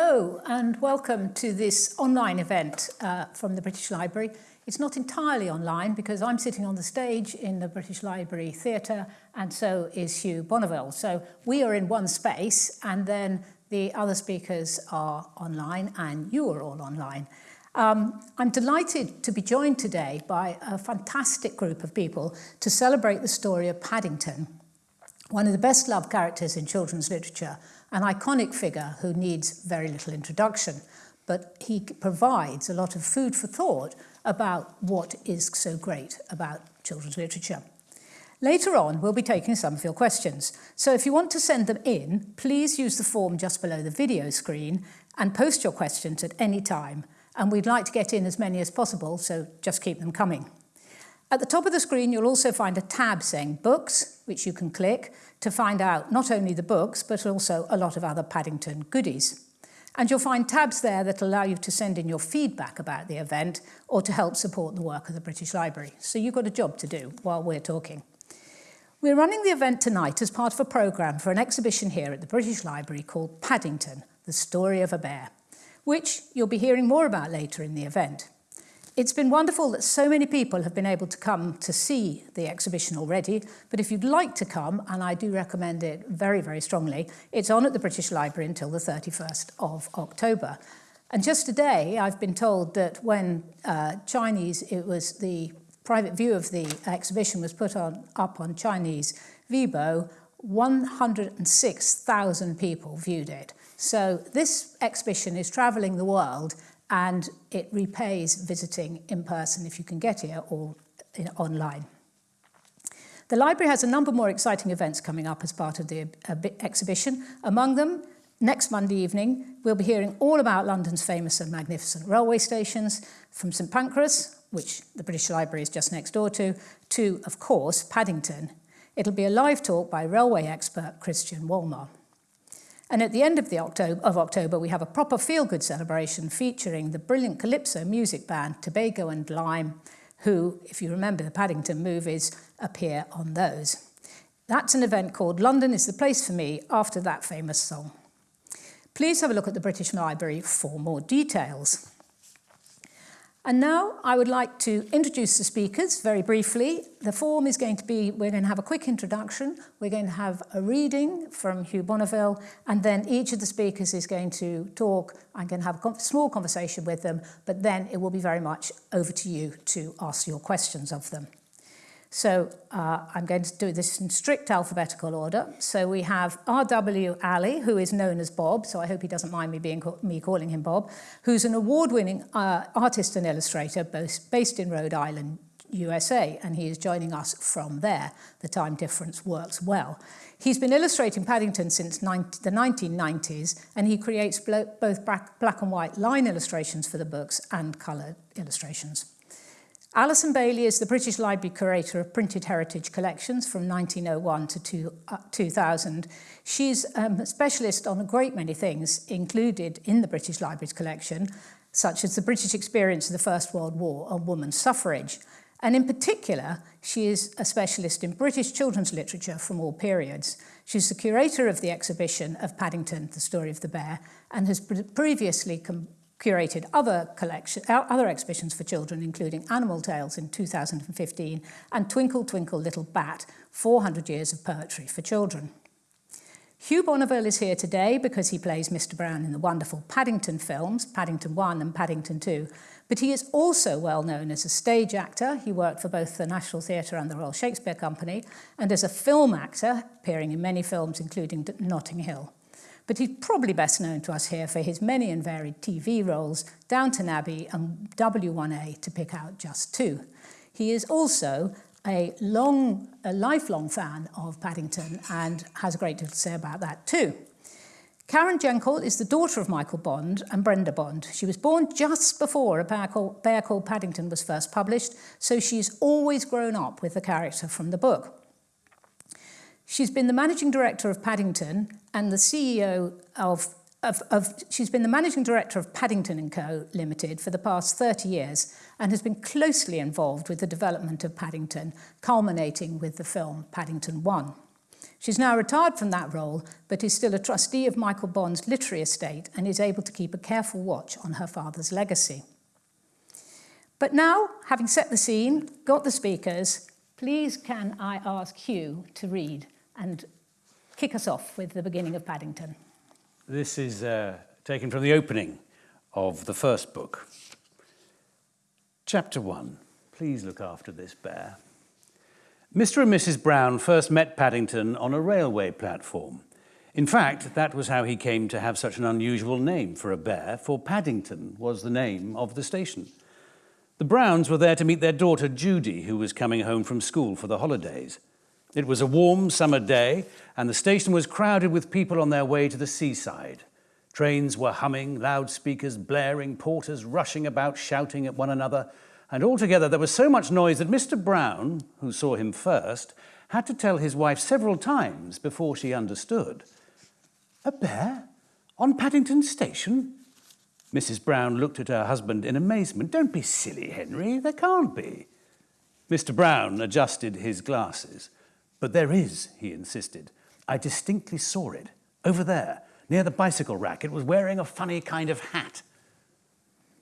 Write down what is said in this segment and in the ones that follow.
Hello and welcome to this online event uh, from the British Library. It's not entirely online because I'm sitting on the stage in the British Library Theatre and so is Hugh Bonneville. So we are in one space and then the other speakers are online and you are all online. Um, I'm delighted to be joined today by a fantastic group of people to celebrate the story of Paddington, one of the best loved characters in children's literature, an iconic figure who needs very little introduction, but he provides a lot of food for thought about what is so great about children's literature. Later on, we'll be taking some of your questions. So if you want to send them in, please use the form just below the video screen and post your questions at any time. And we'd like to get in as many as possible, so just keep them coming. At the top of the screen, you'll also find a tab saying books, which you can click to find out not only the books, but also a lot of other Paddington goodies. And you'll find tabs there that allow you to send in your feedback about the event or to help support the work of the British Library. So you've got a job to do while we're talking. We're running the event tonight as part of a programme for an exhibition here at the British Library called Paddington, The Story of a Bear, which you'll be hearing more about later in the event. It's been wonderful that so many people have been able to come to see the exhibition already, but if you'd like to come, and I do recommend it very, very strongly, it's on at the British Library until the 31st of October. And just today, I've been told that when uh, Chinese, it was the private view of the exhibition was put on up on Chinese Weibo, 106,000 people viewed it. So this exhibition is traveling the world and it repays visiting in person if you can get here or in, online. The library has a number more exciting events coming up as part of the uh, exhibition. Among them, next Monday evening, we'll be hearing all about London's famous and magnificent railway stations, from St Pancras, which the British Library is just next door to, to, of course, Paddington. It'll be a live talk by railway expert Christian Wolmar. And at the end of, the October, of October, we have a proper feel-good celebration featuring the brilliant Calypso music band Tobago and Lime, who, if you remember the Paddington movies, appear on those. That's an event called London is the Place for Me after that famous song. Please have a look at the British Library for more details. And now I would like to introduce the speakers very briefly. The form is going to be, we're going to have a quick introduction, we're going to have a reading from Hugh Bonneville, and then each of the speakers is going to talk. I'm going to have a small conversation with them, but then it will be very much over to you to ask your questions of them. So uh, I'm going to do this in strict alphabetical order. So we have R.W. Alley, who is known as Bob, so I hope he doesn't mind me, being me calling him Bob, who's an award-winning uh, artist and illustrator both based in Rhode Island, USA, and he is joining us from there. The time difference works well. He's been illustrating Paddington since 19, the 1990s, and he creates both black and white line illustrations for the books and coloured illustrations. Alison Bailey is the British Library Curator of Printed Heritage Collections from 1901 to two, uh, 2000. She's um, a specialist on a great many things included in the British Library's collection, such as the British experience of the First World War and women's suffrage. And in particular, she is a specialist in British children's literature from all periods. She's the curator of the exhibition of Paddington, The Story of the Bear, and has previously curated other collection, other exhibitions for children, including Animal Tales in 2015 and Twinkle Twinkle Little Bat, 400 Years of Poetry for Children. Hugh Bonneville is here today because he plays Mr. Brown in the wonderful Paddington films, Paddington 1 and Paddington 2, but he is also well known as a stage actor. He worked for both the National Theatre and the Royal Shakespeare Company, and as a film actor, appearing in many films, including Notting Hill but he's probably best known to us here for his many and varied TV roles, Downton Abbey and W1A, to pick out just two. He is also a long, a lifelong fan of Paddington and has a great deal to say about that too. Karen Jankel is the daughter of Michael Bond and Brenda Bond. She was born just before A Bear Called, Bear Called Paddington was first published, so she's always grown up with the character from the book. She's been the managing director of Paddington and the CEO of, of, of, she's been the managing director of Paddington & Co. Limited for the past 30 years and has been closely involved with the development of Paddington, culminating with the film Paddington 1. She's now retired from that role, but is still a trustee of Michael Bond's literary estate and is able to keep a careful watch on her father's legacy. But now, having set the scene, got the speakers, please can I ask Hugh to read and kick us off with the beginning of Paddington. This is uh, taken from the opening of the first book. Chapter 1. Please look after this bear. Mr. and Mrs. Brown first met Paddington on a railway platform. In fact, that was how he came to have such an unusual name for a bear, for Paddington was the name of the station. The Browns were there to meet their daughter Judy, who was coming home from school for the holidays. It was a warm summer day, and the station was crowded with people on their way to the seaside. Trains were humming, loudspeakers blaring, porters rushing about shouting at one another, and altogether there was so much noise that Mr. Brown, who saw him first, had to tell his wife several times before she understood. A bear? On Paddington Station? Mrs. Brown looked at her husband in amazement. Don't be silly, Henry. There can't be. Mr. Brown adjusted his glasses. But there is, he insisted. I distinctly saw it. Over there, near the bicycle rack. It was wearing a funny kind of hat.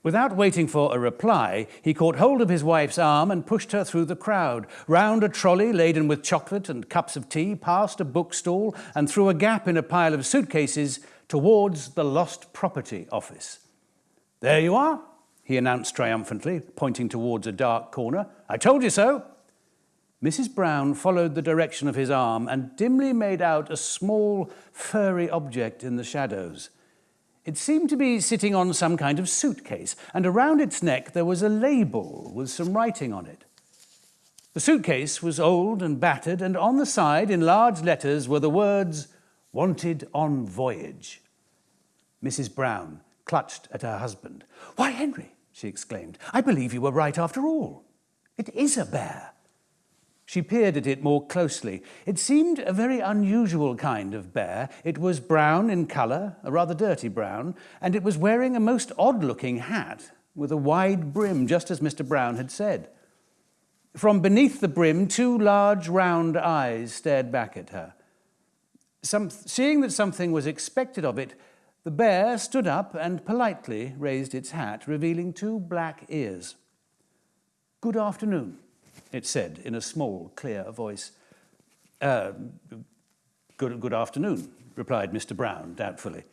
Without waiting for a reply, he caught hold of his wife's arm and pushed her through the crowd, round a trolley laden with chocolate and cups of tea, past a bookstall, and through a gap in a pile of suitcases towards the lost property office. There you are, he announced triumphantly, pointing towards a dark corner. I told you so. Mrs. Brown followed the direction of his arm and dimly made out a small, furry object in the shadows. It seemed to be sitting on some kind of suitcase, and around its neck there was a label with some writing on it. The suitcase was old and battered, and on the side, in large letters, were the words, Wanted on Voyage. Mrs. Brown clutched at her husband. Why, Henry, she exclaimed, I believe you were right after all. It is a bear. She peered at it more closely. It seemed a very unusual kind of bear. It was brown in colour, a rather dirty brown, and it was wearing a most odd-looking hat with a wide brim, just as Mr. Brown had said. From beneath the brim, two large round eyes stared back at her. Some, seeing that something was expected of it, the bear stood up and politely raised its hat, revealing two black ears. Good afternoon, it said in a small, clear voice. Uh, good, good afternoon, replied Mr. Brown doubtfully.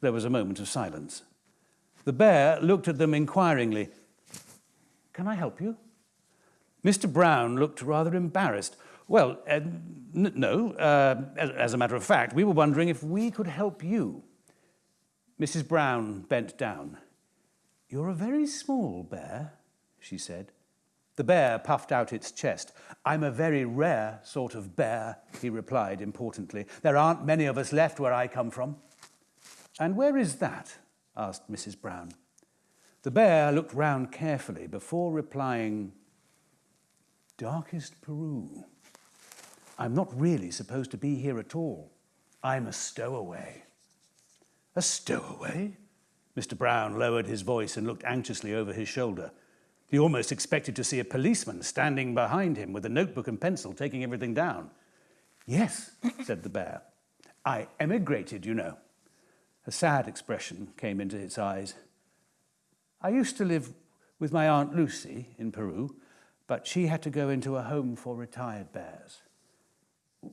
There was a moment of silence. The bear looked at them inquiringly. Can I help you? Mr. Brown looked rather embarrassed. Well, uh, no, uh, as, as a matter of fact, we were wondering if we could help you. Mrs. Brown bent down. You're a very small bear, she said. The bear puffed out its chest. I'm a very rare sort of bear, he replied importantly. There aren't many of us left where I come from. And where is that? asked Mrs. Brown. The bear looked round carefully before replying, Darkest Peru. I'm not really supposed to be here at all. I'm a stowaway. A stowaway? Mr. Brown lowered his voice and looked anxiously over his shoulder. He almost expected to see a policeman standing behind him with a notebook and pencil taking everything down. Yes, said the bear. I emigrated, you know. A sad expression came into its eyes. I used to live with my Aunt Lucy in Peru, but she had to go into a home for retired bears.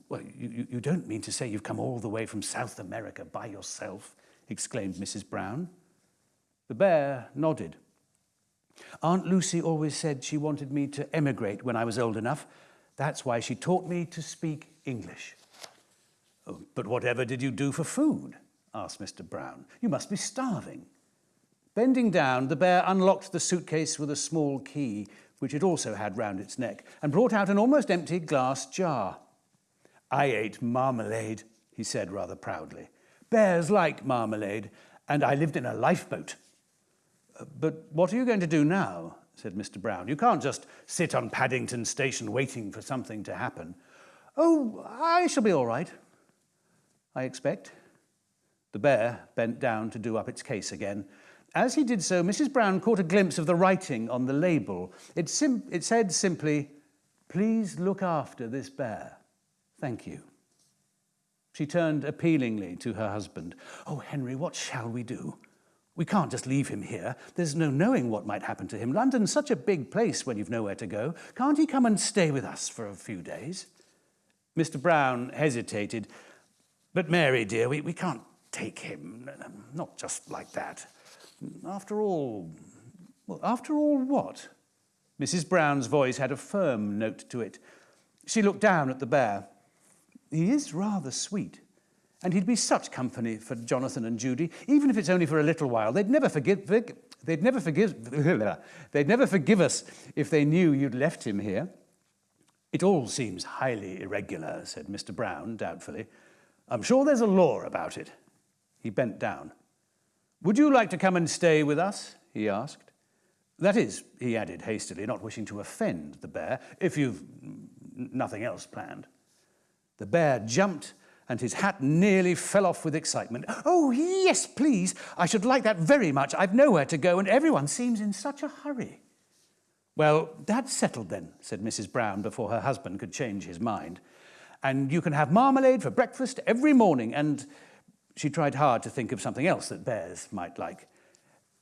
Well, you, you don't mean to say you've come all the way from South America by yourself, exclaimed Mrs. Brown. The bear nodded. Aunt Lucy always said she wanted me to emigrate when I was old enough. That's why she taught me to speak English. Oh, but whatever did you do for food? asked Mr. Brown. You must be starving. Bending down, the bear unlocked the suitcase with a small key, which it also had round its neck, and brought out an almost empty glass jar. I ate marmalade, he said rather proudly. Bears like marmalade, and I lived in a lifeboat. But what are you going to do now? said Mr. Brown. You can't just sit on Paddington Station waiting for something to happen. Oh, I shall be all right, I expect. The bear bent down to do up its case again. As he did so, Mrs. Brown caught a glimpse of the writing on the label. It, it said simply, please look after this bear. Thank you. She turned appealingly to her husband. Oh, Henry, what shall we do? We can't just leave him here. There's no knowing what might happen to him. London's such a big place when you've nowhere to go. Can't he come and stay with us for a few days? Mr. Brown hesitated. But Mary, dear, we, we can't take him. Not just like that. After all, well, after all what? Mrs. Brown's voice had a firm note to it. She looked down at the bear. He is rather sweet. And he'd be such company for Jonathan and Judy, even if it's only for a little while. They'd never forgive, they'd never forgive, they'd never forgive us if they knew you'd left him here. It all seems highly irregular, said Mr. Brown doubtfully. I'm sure there's a law about it. He bent down. Would you like to come and stay with us? he asked. That is, he added hastily, not wishing to offend the bear, if you've nothing else planned. The bear jumped and his hat nearly fell off with excitement. Oh, yes, please. I should like that very much. I've nowhere to go and everyone seems in such a hurry. Well, that's settled then, said Mrs. Brown before her husband could change his mind. And you can have marmalade for breakfast every morning. And she tried hard to think of something else that bears might like.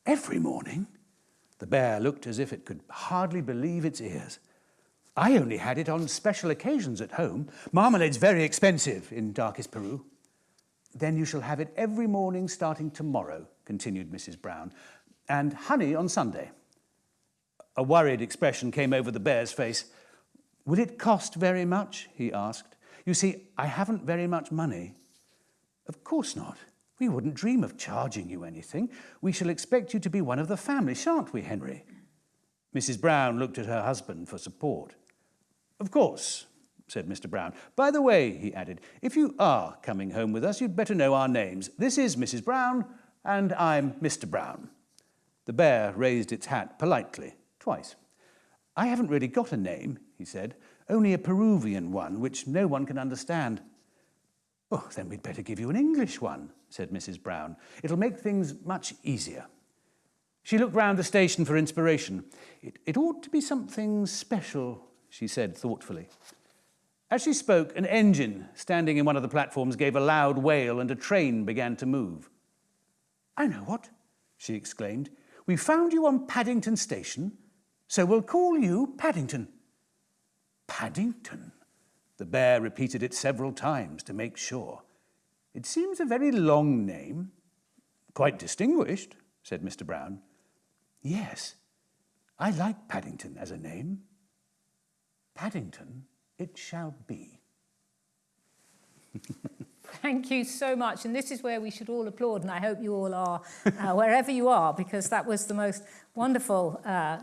Every morning? The bear looked as if it could hardly believe its ears. I only had it on special occasions at home. Marmalade's very expensive in darkest Peru. Then you shall have it every morning starting tomorrow, continued Mrs. Brown, and honey on Sunday. A worried expression came over the bear's face. Will it cost very much? he asked. You see, I haven't very much money. Of course not. We wouldn't dream of charging you anything. We shall expect you to be one of the family, shan't we, Henry? Mrs. Brown looked at her husband for support. Of course, said Mr. Brown. By the way, he added, if you are coming home with us, you'd better know our names. This is Mrs. Brown, and I'm Mr. Brown. The bear raised its hat politely, twice. I haven't really got a name, he said, only a Peruvian one, which no one can understand. Oh, then we'd better give you an English one, said Mrs. Brown. It'll make things much easier. She looked round the station for inspiration. It, it ought to be something special she said thoughtfully. As she spoke, an engine standing in one of the platforms gave a loud wail and a train began to move. I know what, she exclaimed. We found you on Paddington Station, so we'll call you Paddington. Paddington? The bear repeated it several times to make sure. It seems a very long name. Quite distinguished, said Mr. Brown. Yes, I like Paddington as a name. Paddington it shall be. Thank you so much. And this is where we should all applaud, and I hope you all are, uh, wherever you are, because that was the most wonderful uh,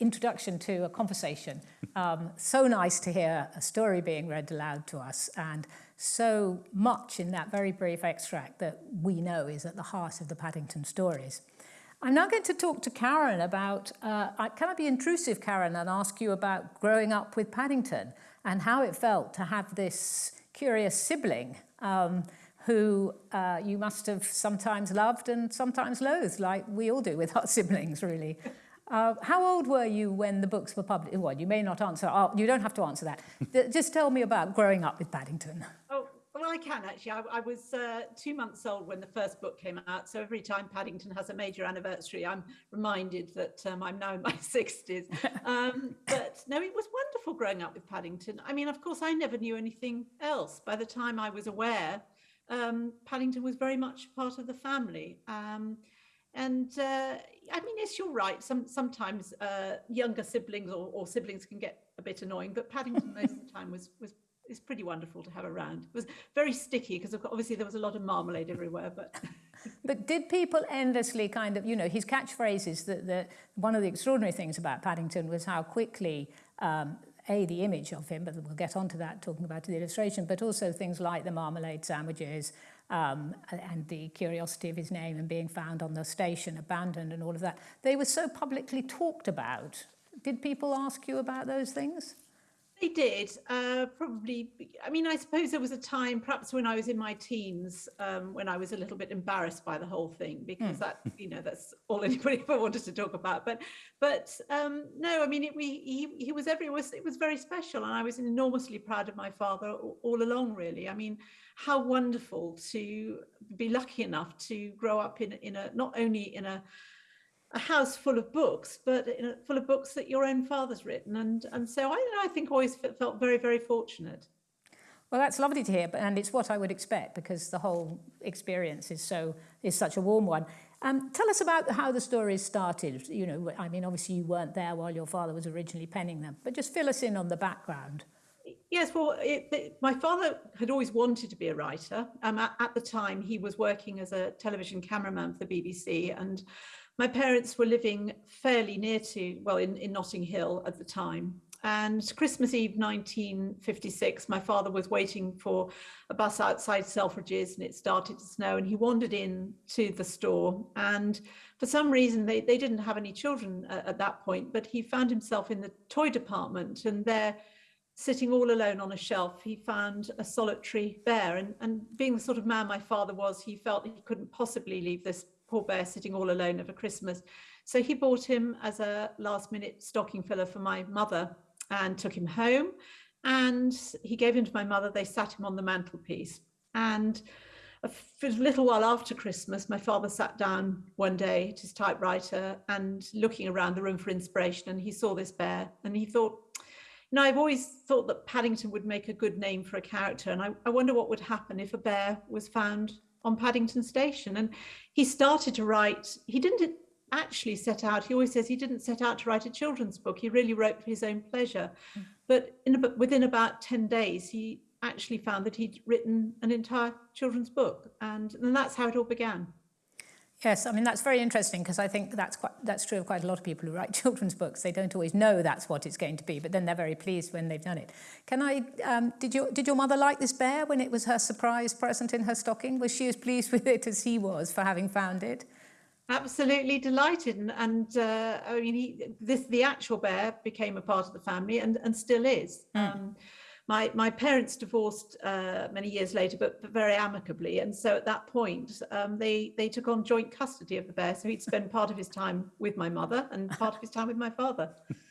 introduction to a conversation. Um, so nice to hear a story being read aloud to us, and so much in that very brief extract that we know is at the heart of the Paddington stories. I'm now going to talk to Karen about, uh, can I be intrusive, Karen, and ask you about growing up with Paddington and how it felt to have this curious sibling um, who uh, you must have sometimes loved and sometimes loathed, like we all do with our siblings, really. Uh, how old were you when the books were published? Well, you may not answer. Oh, you don't have to answer that. Just tell me about growing up with Paddington. Oh, well, I can actually. I, I was uh, two months old when the first book came out. So every time Paddington has a major anniversary, I'm reminded that um, I'm now in my 60s. Um, but no, it was wonderful growing up with Paddington. I mean, of course, I never knew anything else. By the time I was aware, um, Paddington was very much part of the family. Um, and uh, I mean, yes, you're right. Some sometimes uh, younger siblings or, or, siblings can get a bit annoying, but Paddington most of the time was was is pretty wonderful to have around. It was very sticky because obviously there was a lot of marmalade everywhere, but. but did people endlessly kind of, you know, his catchphrases, that the, one of the extraordinary things about Paddington was how quickly, um, A, the image of him, but we'll get onto that talking about the illustration, but also things like the marmalade sandwiches um, and the curiosity of his name and being found on the station, abandoned and all of that. They were so publicly talked about. Did people ask you about those things? They did uh, probably. I mean, I suppose there was a time, perhaps when I was in my teens, um, when I was a little bit embarrassed by the whole thing, because mm. that, you know, that's all anybody ever wanted to talk about. But, but um, no, I mean, it, we, he, he was everywhere. It was very special, and I was enormously proud of my father all, all along. Really, I mean, how wonderful to be lucky enough to grow up in in a not only in a a house full of books, but a, full of books that your own father's written. And, and so I, I think always felt very, very fortunate. Well, that's lovely to hear, but, and it's what I would expect because the whole experience is so is such a warm one. Um, tell us about how the stories started. You know, I mean, obviously you weren't there while your father was originally penning them, but just fill us in on the background. Yes, well, it, it, my father had always wanted to be a writer. Um, at, at the time, he was working as a television cameraman for the BBC, and my parents were living fairly near to, well, in, in Notting Hill at the time. And Christmas Eve 1956, my father was waiting for a bus outside Selfridges and it started to snow and he wandered in to the store. And for some reason, they, they didn't have any children at, at that point, but he found himself in the toy department and there sitting all alone on a shelf, he found a solitary bear. And, and being the sort of man my father was, he felt he couldn't possibly leave this poor bear sitting all alone over Christmas. So he bought him as a last minute stocking filler for my mother and took him home. And he gave him to my mother. They sat him on the mantelpiece. And a little while after Christmas, my father sat down one day at his typewriter and looking around the room for inspiration. And he saw this bear and he thought, you know, I've always thought that Paddington would make a good name for a character. And I, I wonder what would happen if a bear was found on Paddington Station. And he started to write, he didn't actually set out, he always says he didn't set out to write a children's book. He really wrote for his own pleasure. Mm. But in, within about 10 days, he actually found that he'd written an entire children's book. And, and that's how it all began. Yes, I mean, that's very interesting because I think that's quite, that's true of quite a lot of people who write children's books. They don't always know that's what it's going to be, but then they're very pleased when they've done it. Can I, um, did, you, did your mother like this bear when it was her surprise present in her stocking? Was she as pleased with it as he was for having found it? Absolutely delighted, and, and uh, I mean, he, this the actual bear became a part of the family, and and still is. Mm. Um, my my parents divorced uh, many years later, but, but, very amicably. And so at that point, um, they they took on joint custody of the bear. So he'd spend part of his time with my mother and part of his time with my father.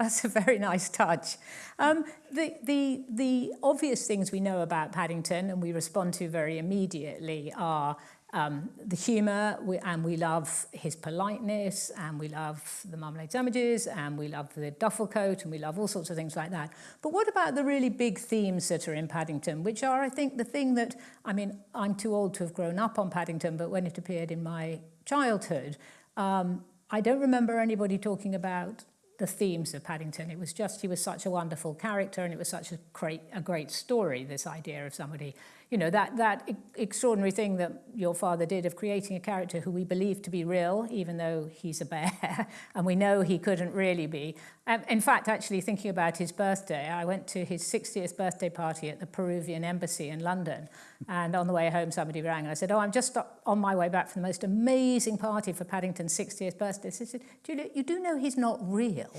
That's a very nice touch. Um, the, the, the obvious things we know about Paddington and we respond to very immediately are um, the humour, we, and we love his politeness, and we love the marmalade sandwiches, and we love the duffel coat, and we love all sorts of things like that. But what about the really big themes that are in Paddington, which are, I think, the thing that, I mean, I'm too old to have grown up on Paddington, but when it appeared in my childhood, um, I don't remember anybody talking about the themes of Paddington. It was just he was such a wonderful character and it was such a great, a great story, this idea of somebody you know, that, that extraordinary thing that your father did of creating a character who we believe to be real, even though he's a bear, and we know he couldn't really be. Um, in fact, actually thinking about his birthday, I went to his 60th birthday party at the Peruvian embassy in London, and on the way home, somebody rang, and I said, oh, I'm just on my way back from the most amazing party for Paddington's 60th birthday. She said, Julia, you do know he's not real.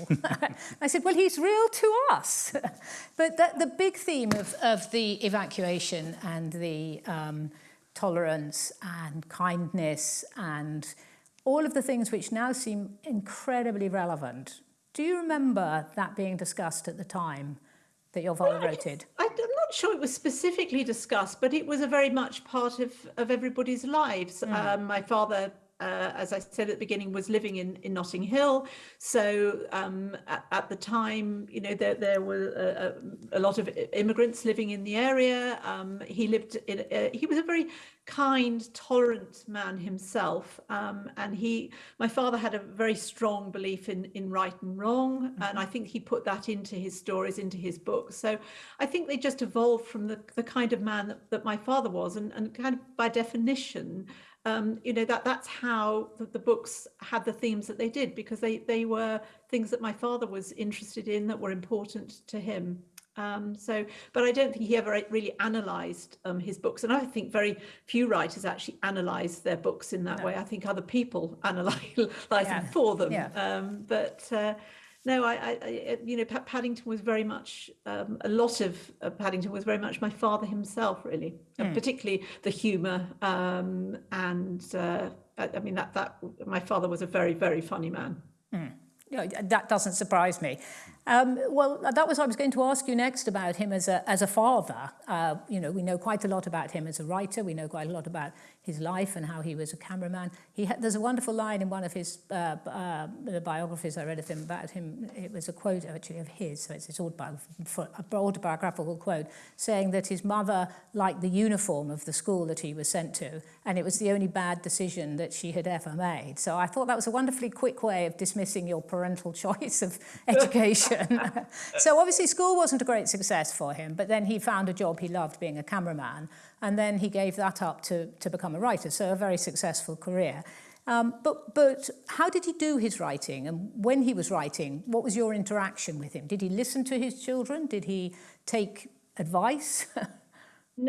I said, well, he's real to us. but the, the big theme of, of the evacuation and and the um, tolerance and kindness and all of the things which now seem incredibly relevant. Do you remember that being discussed at the time that your father well, wrote it? I, am not sure it was specifically discussed, but it was a very much part of, of everybody's lives. Mm. Um, my father uh, as I said at the beginning, was living in, in Notting Hill. So um, at, at, the time, you know, there, there were a, a, lot of immigrants living in the area. Um, he lived in, uh, he was a very kind, tolerant man himself. Um, and he, my father had a very strong belief in, in right and wrong. Mm -hmm. And I think he put that into his stories, into his books. So I think they just evolved from the, the kind of man that, that my father was and, and kind of by definition, um, you know, that that's how the, the, books had the themes that they did because they, they were things that my father was interested in that were important to him. Um, so, but I don't think he ever really analysed um, his books, and I think very few writers actually analyse their books in that no. way. I think other people analyse yeah. them for them. Yeah. Um, but uh, no, I, I, I you know, Paddington was very much um, a lot of uh, Paddington was very much my father himself, really, mm. and particularly the humour. Um, and uh, I, I, mean that that my father was a very very funny man. Mm. that doesn't surprise me. Um, well, that was I was going to ask you next about him as a, as a father. Uh, you know, we know quite a lot about him as a writer. We know quite a lot about his life and how he was a cameraman. He had, there's a wonderful line in one of his uh, uh, the biographies I read of him about him. It was a quote actually of his, so it's his autobiographical quote, saying that his mother liked the uniform of the school that he was sent to, and it was the only bad decision that she had ever made. So I thought that was a wonderfully quick way of dismissing your parental choice of education. so obviously school wasn't a great success for him, but then he found a job he loved being a cameraman, and then he gave that up to, to become a writer, so a very successful career. Um, but, but how did he do his writing? And when he was writing, what was your interaction with him? Did he listen to his children? Did he take advice?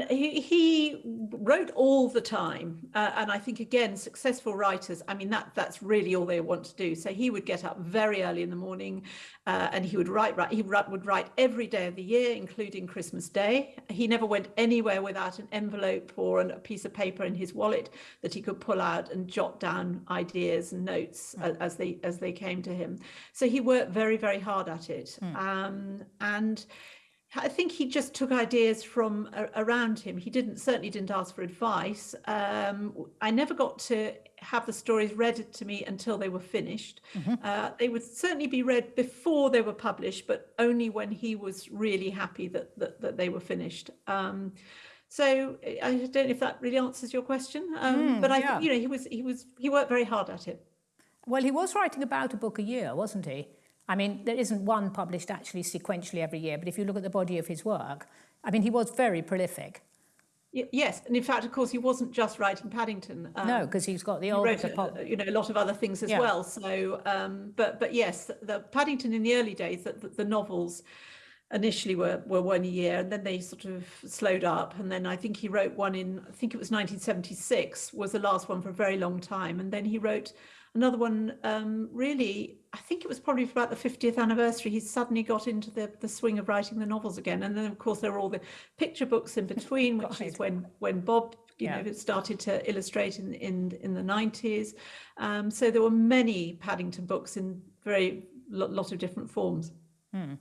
He, he wrote all the time, uh, and I think again, successful writers. I mean, that that's really all they want to do. So he would get up very early in the morning, uh, and he would write. Write. He would write every day of the year, including Christmas Day. He never went anywhere without an envelope or a piece of paper in his wallet that he could pull out and jot down ideas and notes mm. as they as they came to him. So he worked very very hard at it, mm. um, and I think he just took ideas from around him. He didn't certainly didn't ask for advice. Um, I never got to have the stories read to me until they were finished. Mm-hmm. Uh, they would certainly be read before they were published, but only when he was really happy that that, that they were finished. Um, so I don't know if that really answers your question, um, mm, but I, yeah. you know, he was he was he worked very hard at it. Well, he was writing about a book a year, wasn't he? I mean, there isn't one published actually sequentially every year, but if you look at the body of his work, I mean, he was very prolific. Yes, and in fact, of course, he wasn't just writing Paddington. Um, no, because he's got the old, wrote, pop- you know, a lot of other things as yeah. well. So, um, but but yes, the Paddington in the early days, the, the novels initially were were one a year, and then they sort of slowed up. And then I think he wrote one in, I think it was 1976, was the last one for a very long time, and then he wrote another one um, really I think it was probably for about the 50th anniversary, he suddenly got into the, the swing of writing the novels again. And then, of course, there were all the picture books in between, which is when when Bob you yeah. know started to illustrate in in, in the 90s. Um, so there were many Paddington books in very lot of different forms. Hmm.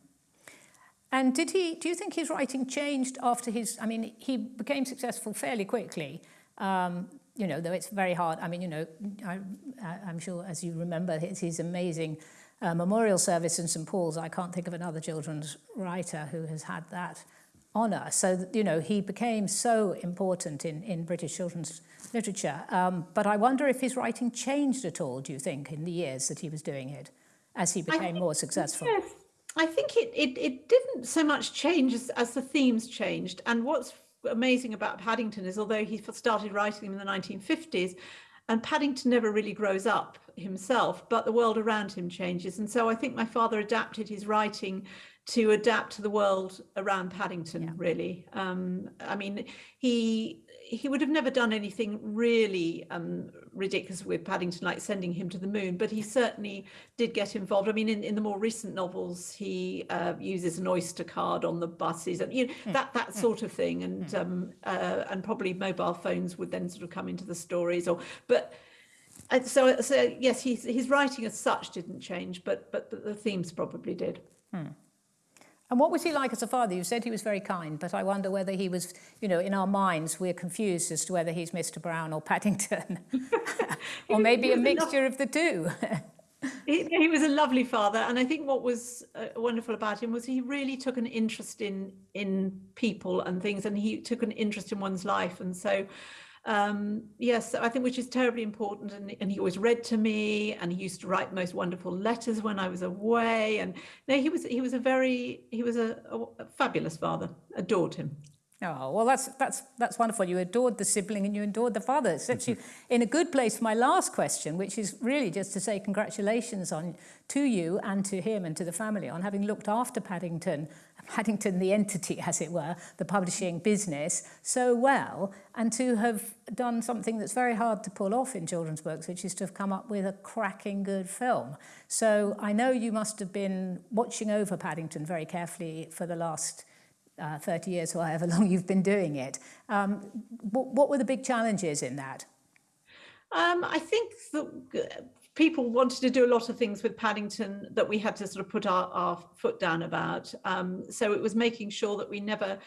And did he? Do you think his writing changed after his? I mean, he became successful fairly quickly. Um, you know, though it's very hard. I mean, you know, I, I'm sure as you remember his, his amazing uh, memorial service in St Paul's, I can't think of another children's writer who has had that honour. So, you know, he became so important in, in British children's literature. Um, but I wonder if his writing changed at all, do you think, in the years that he was doing it, as he became think, more successful? Yes. I think it, it, it didn't so much change as, as the themes changed. And what's amazing about Paddington is although he started writing them in the 1950s, and Paddington never really grows up himself, but the world around him changes. And so I think my father adapted his writing to adapt to the world around Paddington, yeah. really. Um, I mean, he he would have never done anything really um, ridiculous with Paddington, like sending him to the moon, but he certainly did get involved. I mean, in, in the more recent novels, he uh, uses an Oyster card on the buses and you know, mm. that that mm. sort of thing, and mm. um, uh, and probably mobile phones would then sort of come into the stories. Or but uh, so so yes, his his writing as such didn't change, but but the themes probably did. And what was he like as a father? You said he was very kind, but I wonder whether he was, you know, in our minds, we're confused as to whether he's Mr. Brown or Paddington, or maybe a mixture of the two. he, he, was a lovely father, and I think what was uh, wonderful about him was he really took an interest in in people and things, and he took an interest in one's life, and so um, yes, I think which is terribly important. And, and, he always read to me, and he used to write most wonderful letters when I was away. And no, he was he was a very he was a, a, a fabulous father. Adored him. Oh, well, that's, that's, that's wonderful. You adored the sibling and you adored the father. It sets you in a good place for my last question, which is really just to say congratulations on to you and to him and to the family on having looked after Paddington, Paddington the entity, as it were, the publishing business, so well, and to have done something that's very hard to pull off in children's books, which is to have come up with a cracking good film. So I know you must have been watching over Paddington very carefully for the last uh, 30 years or however long you've been doing it. Um, what, were the big challenges in that? Um, I think that people wanted to do a lot of things with Paddington that we had to sort of put our, our foot down about. Um, so it was making sure that we never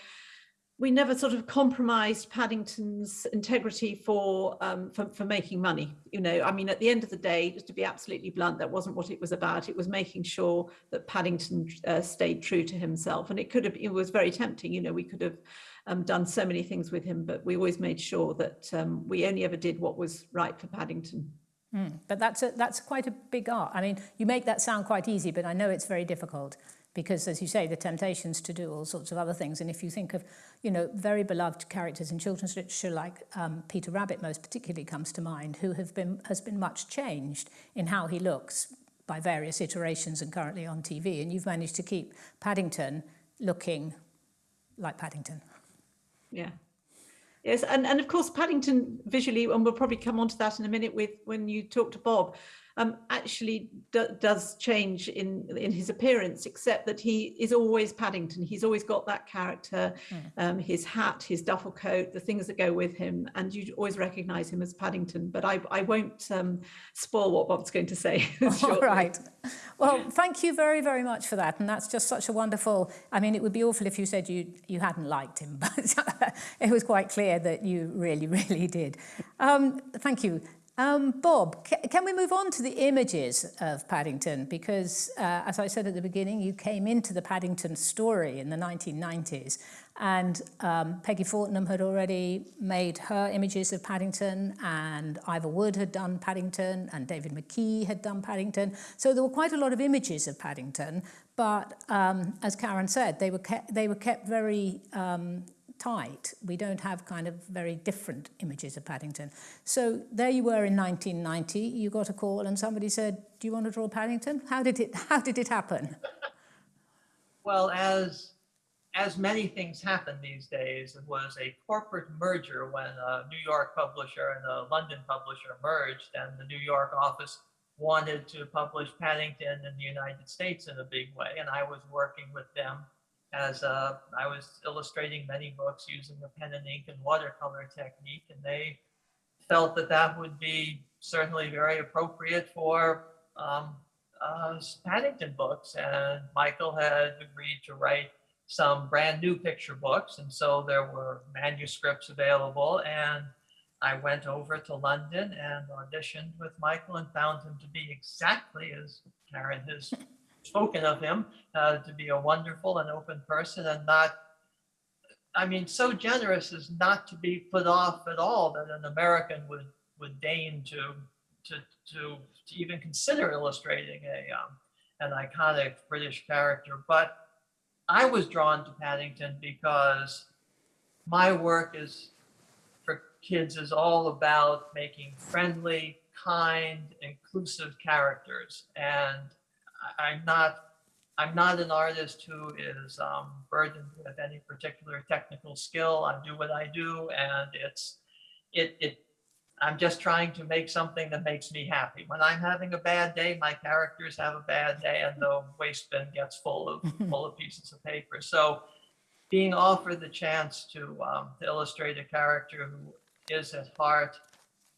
we never sort of compromised Paddington's integrity for, um, for, for making money. You know, I mean, at the end of the day, just to be absolutely blunt, that wasn't what it was about. It was making sure that Paddington uh, stayed true to himself, and it could have. It was very tempting. You know, we could have um, done so many things with him, but we always made sure that um, we only ever did what was right for Paddington. Mm, but that's a, that's quite a big art. I mean, you make that sound quite easy, but I know it's very difficult because as you say the temptations to do all sorts of other things. And if you think of you know very beloved characters in children's literature like um, Peter Rabbit most particularly comes to mind who have been has been much changed in how he looks by various iterations and currently on TV and you've managed to keep Paddington looking like Paddington. Yeah. Yes, and, and of course Paddington visually, and we'll probably come on to that in a minute with when you talk to Bob, um, actually do, does change in in his appearance, except that he is always Paddington. He's always got that character, mm. um, his hat, his duffel coat, the things that go with him, and you always recognise him as Paddington. But I, I won't um, spoil what Bob's going to say. All right. Well, thank you very, very much for that. And that's just such a wonderful, I mean, it would be awful if you said you, you hadn't liked him, but it was quite clear that you really, really did. Um, thank you. Um, Bob, can we move on to the images of Paddington? Because, uh, as I said at the beginning, you came into the Paddington story in the 1990s, and um, Peggy Fortnum had already made her images of Paddington, and Ivor Wood had done Paddington, and David McKee had done Paddington. So there were quite a lot of images of Paddington, but um, as Karen said, they were kept, they were kept very um, tight. We don't have kind of very different images of Paddington. So there you were in 1990, you got a call and somebody said, do you want to draw Paddington? How did it, how did it happen? well, as, as many things happen these days, it was a corporate merger when a New York publisher and a London publisher merged and the New York office wanted to publish Paddington in the United States in a big way. And I was working with them as uh, I was illustrating many books using the pen and ink and watercolor technique, and they felt that that would be certainly very appropriate for um, uh, Paddington books. And Michael had agreed to write some brand new picture books, and so there were manuscripts available. And I went over to London and auditioned with Michael and found him to be exactly as Karen has spoken of him uh, to be a wonderful and open person and not, I mean, so generous as not to be put off at all that an American would would deign to to to, to even consider illustrating a um, an iconic British character. But I was drawn to Paddington because my work is for kids is all about making friendly, kind, inclusive characters. And I'm not I'm not an artist who is um, burdened with any particular technical skill. I do what I do, and it's it it. I'm just trying to make something that makes me happy. When I'm having a bad day, my characters have a bad day, and the waste bin gets full of full of pieces of paper. So, being offered the chance to, um, to illustrate a character who is at heart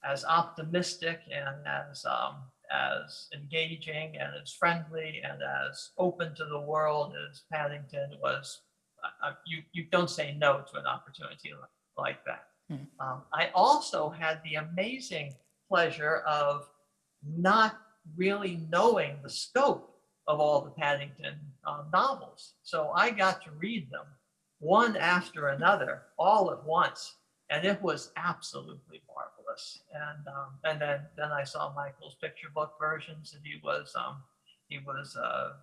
as optimistic and as um, as engaging and as friendly and as open to the world as Paddington was, uh, you, you don't say no to an opportunity like that. Mm. Um, I also had the amazing pleasure of not really knowing the scope of all the Paddington uh, novels. So I got to read them one after another all at once. And it was absolutely marvelous. And um, and then then I saw Michael's picture book versions and he was um, he was uh,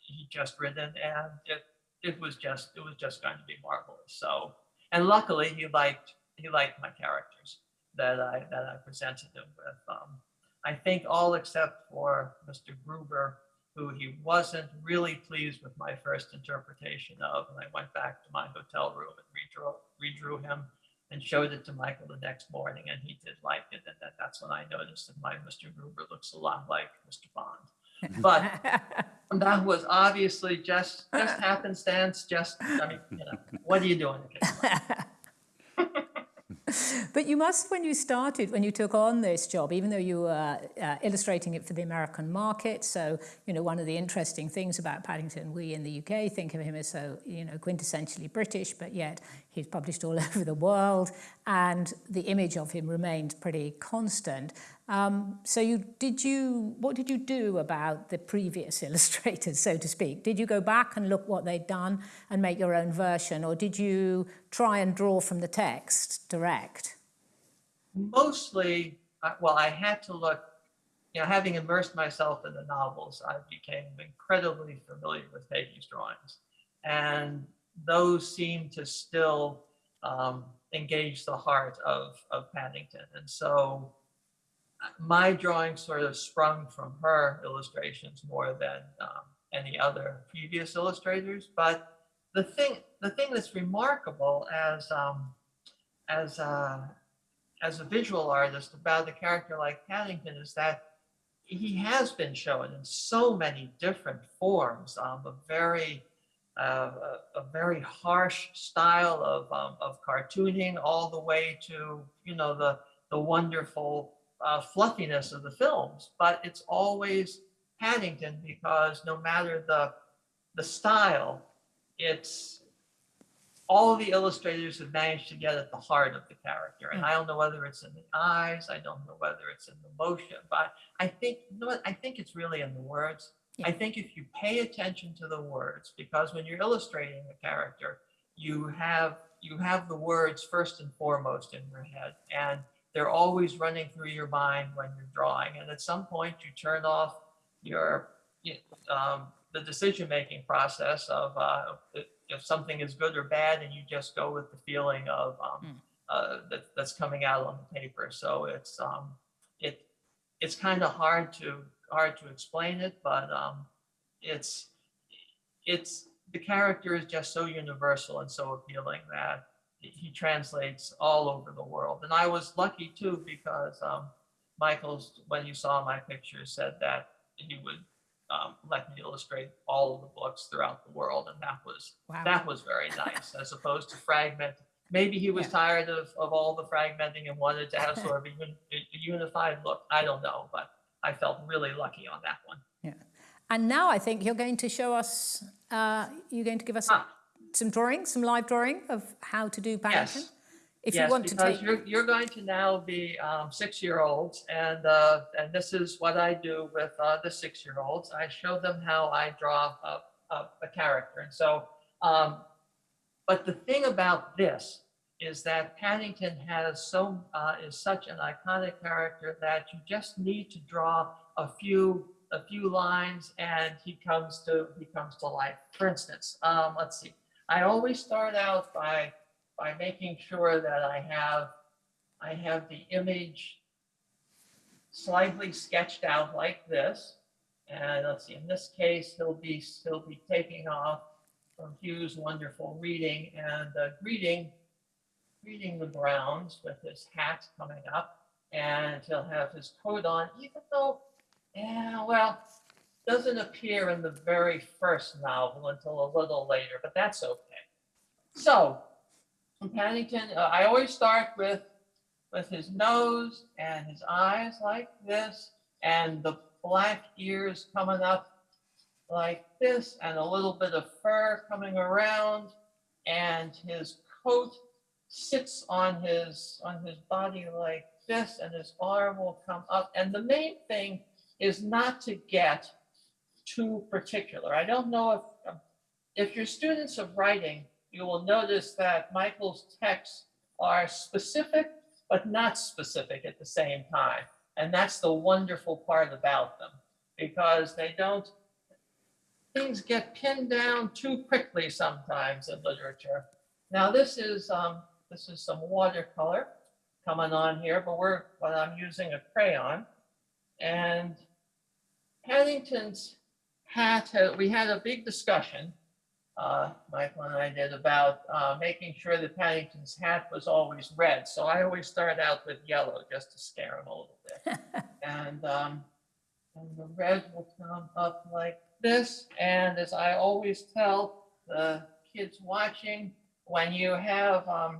he just written, and it it was just it was just going to be marvelous. So and luckily he liked he liked my characters that I that I presented him with. Um, I think all except for Mr. Gruber, who he wasn't really pleased with my first interpretation of, and I went back to my hotel room and redrew redrew him and showed it to Michael the next morning, and he did like it, and that, that's when I noticed that my Mr. Gruber looks a lot like Mr. Bond. But that was obviously just just happenstance. Just I mean, you know, what are you doing? But you must, when you started, when you took on this job, even though you were uh, illustrating it for the American market, so, you know, one of the interesting things about Paddington, we in the UK think of him as so, you know, quintessentially British, but yet he's published all over the world, and the image of him remained pretty constant. Um, so you did you what did you do about the previous illustrators, so to speak? Did you go back and look what they'd done and make your own version, or did you try and draw from the text direct? Mostly, well, I had to look. You know, having immersed myself in the novels, I became incredibly familiar with Peggy's drawings, and those seem to still um, engage the heart of of Paddington, and so my drawing sort of sprung from her illustrations more than um, any other previous illustrators. But the thing, the thing that's remarkable as um, as a, as a visual artist about a character like Paddington is that he has been shown in so many different forms. Um, a very uh, a, a very harsh style of um, of cartooning, all the way to you know the the wonderful uh, fluffiness of the films, but it's always Paddington because no matter the the style, it's all the illustrators have managed to get at the heart of the character. And I don't know whether it's in the eyes, I don't know whether it's in the motion, but I think you know what I think it's really in the words. Yeah. I think if you pay attention to the words, because when you're illustrating a character, you have you have the words first and foremost in your head. And they're always running through your mind when you're drawing. And at some point, you turn off your um, the decision making process of uh, if something is good or bad, and you just go with the feeling of um, uh, that, that's coming out on the paper. So it's um, it it's kind of hard to hard to explain it, but um, it's it's the character is just so universal and so appealing that he translates all over the world. And I was lucky too because um, Michael's, when you saw my picture, said that he would um, let me illustrate all of the books throughout the world, and that was Wow. that was very nice, as opposed to fragment. Maybe he was Yeah. tired of, of all the fragmenting and wanted to have sort of a, a unified look. I don't know, but I felt really lucky on that one. Yeah. And now I think you're going to show us, uh, you're going to give us Ah. Some drawing, some live drawing of how to do Paddington. Yes. If yes, you want to take, you're you're going to now be um, six-year-olds, and uh, and this is what I do with uh, the six-year-olds. I show them how I draw a, a, a character, and so. Um, but the thing about this is that Paddington has so uh, is such an iconic character that you just need to draw a few a few lines, and he comes to he comes to life. For instance, um, let's see. I always start out by by making sure that I have, I have the image slightly sketched out like this. And let's see, in this case, he'll be, he'll be taking off from Hugh's wonderful reading and uh, greeting, greeting the Browns with his hat coming up. And he'll have his coat on, even though, yeah, well, doesn't appear in the very first novel until a little later, but that's okay. So Paddington, uh, I always start with with his nose and his eyes like this, and the black ears coming up like this, and a little bit of fur coming around, and his coat sits on his on his body like this, and his arm will come up. And the main thing is not to get too particular. I don't know if if you're students of writing you will notice that Michael's texts are specific, but not specific at the same time. And that's the wonderful part about them, because they don't, things get pinned down too quickly sometimes in literature. Now this is, um, this is some watercolor coming on here, but we're, but I'm using a crayon. And Paddington's uh, we had a big discussion, uh, Michael and I did about, uh, making sure that Paddington's hat was always red. So I always start out with yellow just to scare him a little bit. And, um, and the red will come up like this. And as I always tell the kids watching, when you have, um,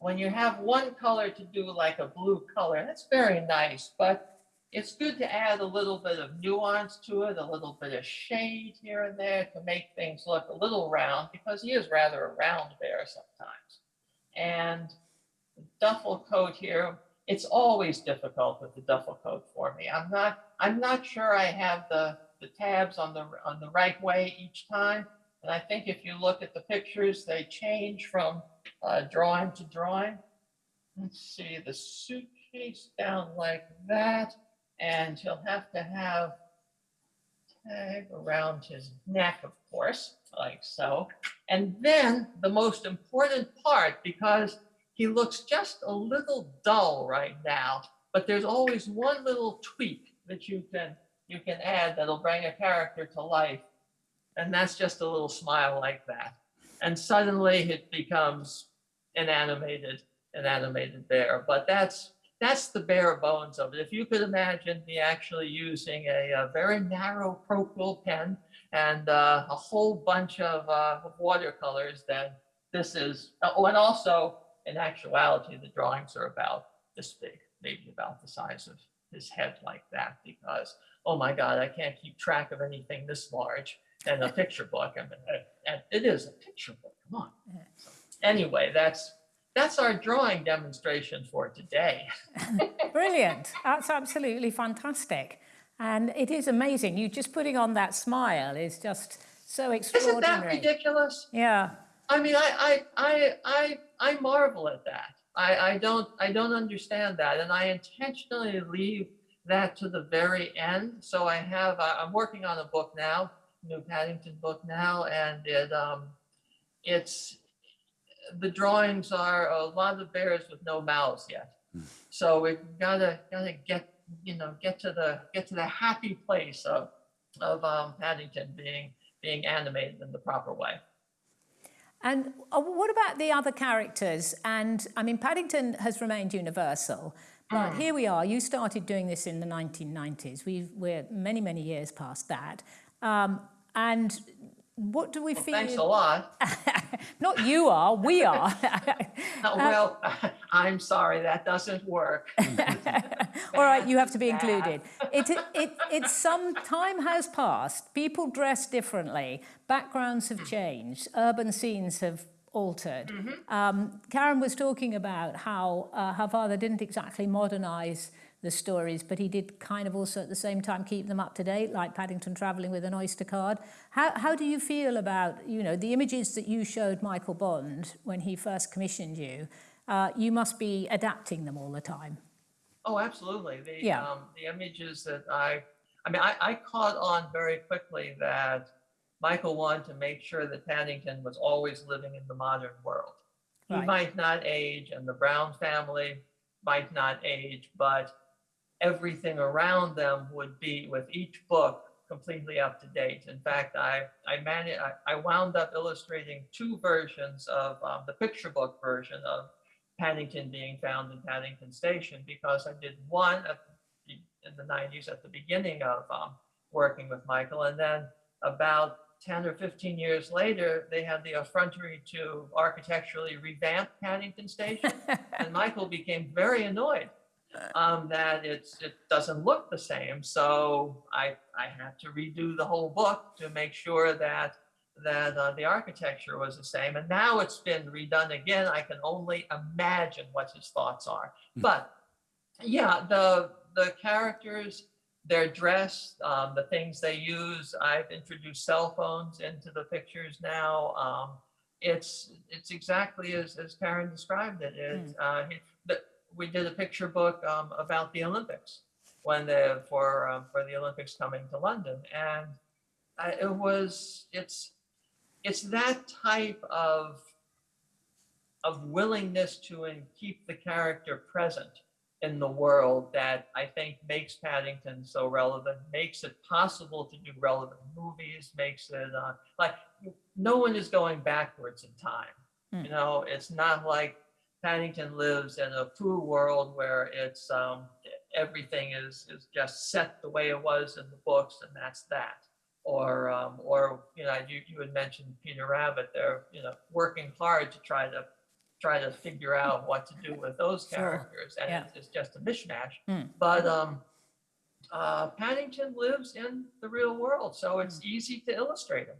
when you have one color to do like a blue color, that's very nice, but it's good to add a little bit of nuance to it, a little bit of shade here and there to make things look a little round because he is rather a round bear sometimes. And the duffel coat here, it's always difficult with the duffel coat for me. I'm not, I'm not sure I have the, the tabs on the, on the right way each time. And I think if you look at the pictures, they change from uh, drawing to drawing. Let's see, the suitcase down like that, and he'll have to have tag around his neck, of course, like so. And then the most important part, because he looks just a little dull right now, but there's always one little tweak that you can you can add that'll bring a character to life. And that's just a little smile like that. And suddenly it becomes an animated, an animated bear. But that's that's the bare bones of it. If you could imagine me actually using a, a very narrow Procol pen and uh, a whole bunch of uh, watercolors, then this is, oh, and also in actuality, the drawings are about this big, maybe about the size of his head like that, because, oh my God, I can't keep track of anything this large in a picture book. I mean, and it is a picture book, come on. So, Anyway, that's, that's our drawing demonstration for today. Brilliant. That's absolutely fantastic. And it is amazing. You just putting on that smile is just so extraordinary. Isn't that ridiculous? Yeah. I mean, I, I, I, I, I marvel at that. I, I don't, I don't understand that. And I intentionally leave that to the very end. So I have, I'm working on a book now, new Paddington book now, and it, um, it's, the drawings are a lot of bears with no mouths yet. So we've gotta, gotta get, you know, get to the, get to the happy place of, of, um, Paddington being, being animated in the proper way. And uh, what about the other characters? And I mean, Paddington has remained universal, but Mm. here we are. You started doing this in the 1990s. We've, we're many, many years past that. Um, and what do we Well, feel? Thanks a lot. Not you are, we are. Uh, Well, I'm sorry, that doesn't work. All right, you have to be included. It, it, it's some time has passed. People dress differently. Backgrounds have changed. Urban scenes have altered. Um, Karen was talking about how uh, her father didn't exactly modernise the stories, but he did kind of also at the same time keep them up to date, like Paddington travelling with an Oyster card. How, how do you feel about, you know, the images that you showed Michael Bond when he first commissioned you? Uh, you must be adapting them all the time. Oh, absolutely. The, Yeah. um, the images that I, I mean, I, I caught on very quickly that Michael wanted to make sure that Paddington was always living in the modern world. He might not age and the Brown family might not age, but everything around them would be with each book completely up to date. In fact, I, I managed, I, I wound up illustrating two versions of um, the picture book version of Paddington being found in Paddington Station because I did one at the, in the 90s at the beginning of um, working with Michael, and then about 10 or 15 years later, they had the effrontery to architecturally revamp Paddington Station, and Michael became very annoyed um, that it's it doesn't look the same. So I I had to redo the whole book to make sure that that uh, the architecture was the same. And now it's been redone again. I can only imagine what his thoughts are. But yeah, the the characters, their dress, um, the things they use. I've introduced cell phones into the pictures now. Um, it's it's exactly as, as Karen described it. It's uh, he- the, we did a picture book um, about the Olympics when the for um, for the Olympics coming to London, and I, it was it's it's that type of of willingness to and keep the character present in the world that I think makes Paddington so relevant, makes it possible to do relevant movies, makes it uh, like no one is going backwards in time. Hmm. You know, it's not like Paddington lives in a Pooh world where it's um, everything is is just set the way it was in the books and that's that. Or um, or you know, you, you had mentioned Peter Rabbit. They're you know working hard to try to try to figure out what to do with those Sure. characters, and Yeah. it's, just a mishmash. Hmm. But um, uh, Paddington lives in the real world, so it's easy to illustrate him.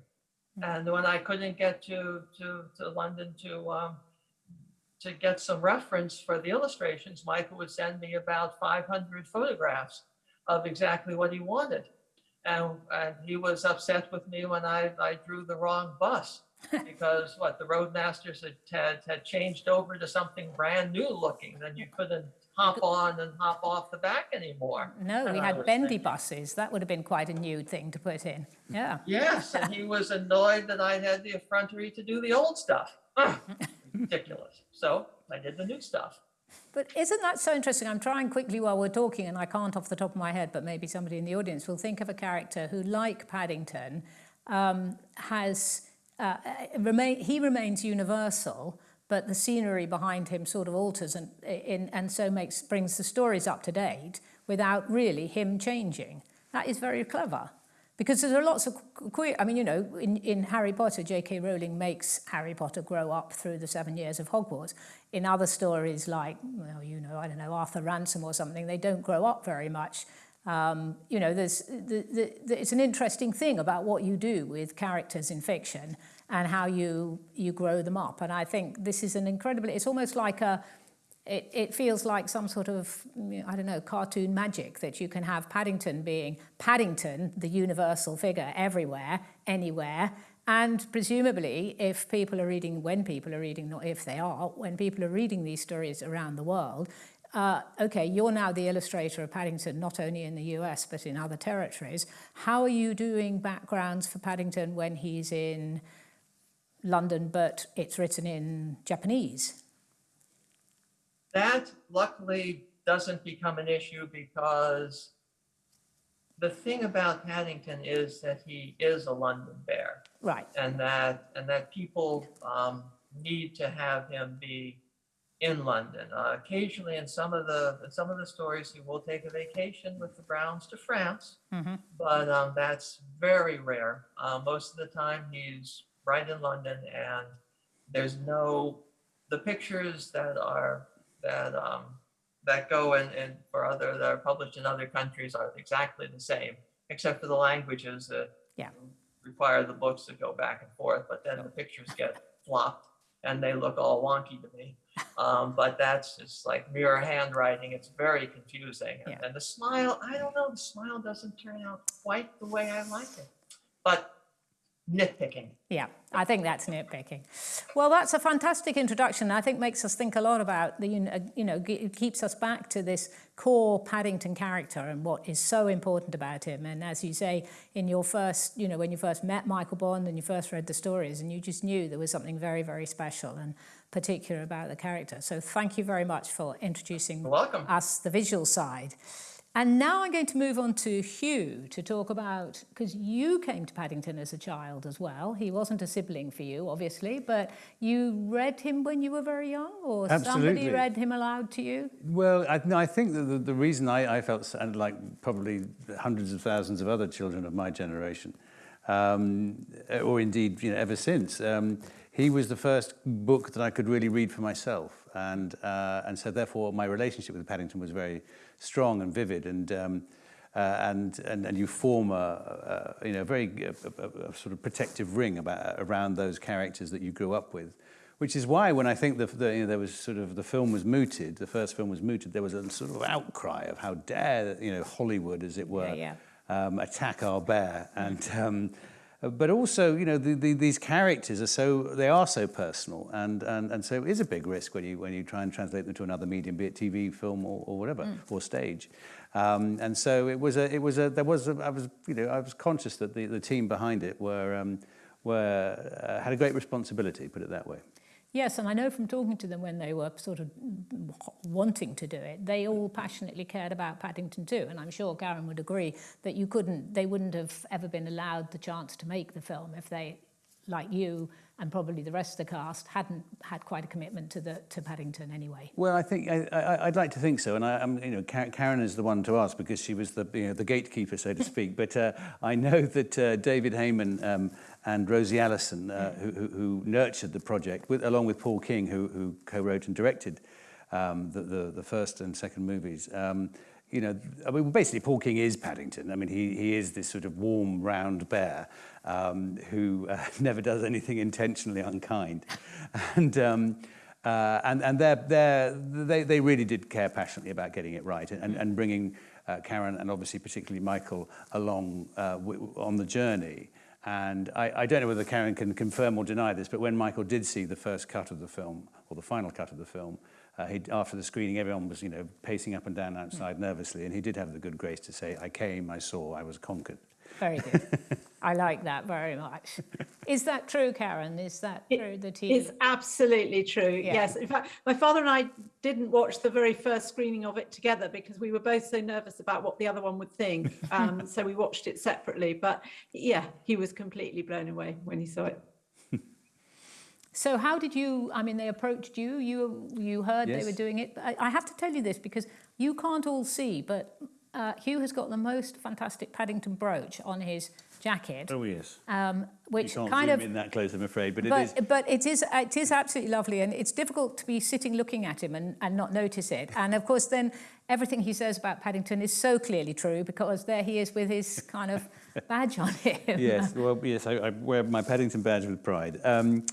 And when I couldn't get to to to London to um, to get some reference for the illustrations, Michael would send me about 500 photographs of exactly what he wanted. And, and he was upset with me when I, I drew the wrong bus because what the Routemasters had, had had changed over to something brand new looking. Then you couldn't hop on and hop off the back anymore. No, we And had bendy thinking- buses. That would have been quite a new thing to put in. Yeah. Yes, and he was annoyed that I had the effrontery to do the old stuff. Ridiculous. So I did the new stuff. But isn't that so interesting? I'm trying quickly while we're talking, and I can't off the top of my head, but maybe somebody in the audience will think of a character who, like Paddington, um, has uh, remain, he remains universal, but the scenery behind him sort of alters and in, and so makes brings the stories up to date without really him changing. That is very clever. Because there are lots of queer, I mean, you know, in, in Harry Potter, J.K. Rowling makes Harry Potter grow up through the seven years of Hogwarts. In other stories like, well, you know, I don't know, Arthur Ransome or something, they don't grow up very much. Um, you know, there's, the, the, the, it's an interesting thing about what you do with characters in fiction and how you, you grow them up. And I think this is an incredibly, it's almost like a, it, it feels like some sort of, I don't know, cartoon magic that you can have Paddington being Paddington, the universal figure everywhere, anywhere. And presumably, if people are reading, when people are reading, not if they are, when people are reading these stories around the world, uh, okay, you're now the illustrator of Paddington, not only in the US, but in other territories. How are you doing backgrounds for Paddington when he's in London, but it's written in Japanese? That luckily doesn't become an issue because the thing about Paddington is that he is a London bear Right. and that and that people um, need to have him be in London. Uh, occasionally, in some of the in some of the stories, he will take a vacation with the Browns to France, Mhm. but um, that's very rare. Uh, most of the time, he's right in London, and there's no the pictures that are that um, that go and, in for other that are published in other countries are exactly the same, except for the languages that Yeah. require the books to go back and forth. But then the pictures get flopped and they look all wonky to me. Um, but that's just like mirror handwriting. It's very confusing. And, Yeah. and the smile, I don't know, the smile doesn't turn out quite the way I like it. But nitpicking. Yeah, I think that's nitpicking. Well, that's a fantastic introduction. I think makes us think a lot about the, you know, you know, ge- it keeps us back to this core Paddington character and what is so important about him. And as you say, in your first, you know, when you first met Michael Bond and you first read the stories, and you just knew there was something very, very special and particular about the character. So thank you very much for introducing us the visual side. And now I'm going to move on to Hugh to talk about, because you came to Paddington as a child as well. He wasn't a sibling for you, obviously, but you read him when you were very young, or somebody read him aloud to you? Well, I, no, I think that the, the reason I, I felt and like probably hundreds of thousands of other children of my generation, um, or indeed you know, ever since, um, he was the first book that I could really read for myself, and uh, and so therefore my relationship with Paddington was very strong and vivid, and. Um, uh, and, and and you form a, a you know very a, a, a sort of protective ring about around those characters that you grew up with, which is why when I think the, the you know there was sort of the film was mooted, the first film was mooted, there was a sort of outcry of how dare you know Hollywood, as it were, Yeah, Um, attack our bear, and um, but also you know the, the, these characters are so they are so personal, and, and and so it is a big risk when you when you try and translate them to another medium, be it TV, film, or, or whatever, or stage. Um, and so it was a, it was a, there was a, I was, you know, I was conscious that the, the team behind it were, um, were, uh, had a great responsibility, put it that way. Yes, and I know from talking to them when they were sort of wanting to do it, they all passionately cared about Paddington too. And I'm sure Karen would agree that you couldn't, they wouldn't have ever been allowed the chance to make the film if they, like you and probably the rest of the cast, hadn't had quite a commitment to the to Paddington anyway. Well, I think I, I'd like to think so, and I, I'm, you know, Karen is the one to ask because she was the you know, the gatekeeper, so to speak. but uh, I know that uh, David Heyman um, and Rosie Alison, uh, who, who, who nurtured the project, with, along with Paul King, who, who co-wrote and directed um, the, the the first and second movies. Um, you know, I mean, basically, Paul King is Paddington. I mean, he, he is this sort of warm, round bear um, who uh, never does anything intentionally unkind. and, um, uh, and, and they're, they're, they, they really did care passionately about getting it right and, and bringing uh, Karen and obviously particularly Michael along uh, on the journey. And I, I don't know whether Karen can confirm or deny this, but when Michael did see the first cut of the film, or the final cut of the film, uh, after the screening, everyone was, you know, pacing up and down outside mm. nervously, and he did have the good grace to say, I came, I saw, I was conquered. Very good. I like that very much. Is that true, Karen? Is that it true that he is absolutely true? Yeah. Yes. In fact, my father and I didn't watch the very first screening of it together because we were both so nervous about what the other one would think. Um, so we watched it separately. But yeah, he was completely blown away when he saw it. So how did you, I mean, they approached you, you, you heard yes. they were doing it. I, I have to tell you this because you can't all see, but uh, Hugh has got the most fantastic Paddington brooch on his jacket. Oh yes. Um, which you can't kind zoom of in that close, I'm afraid, but, but it is. But it is it is absolutely lovely, and it's difficult to be sitting looking at him and, and not notice it. And of course, then everything he says about Paddington is so clearly true because there he is with his kind of badge on him. yes, well, yes, I, I wear my Paddington badge with pride. Um,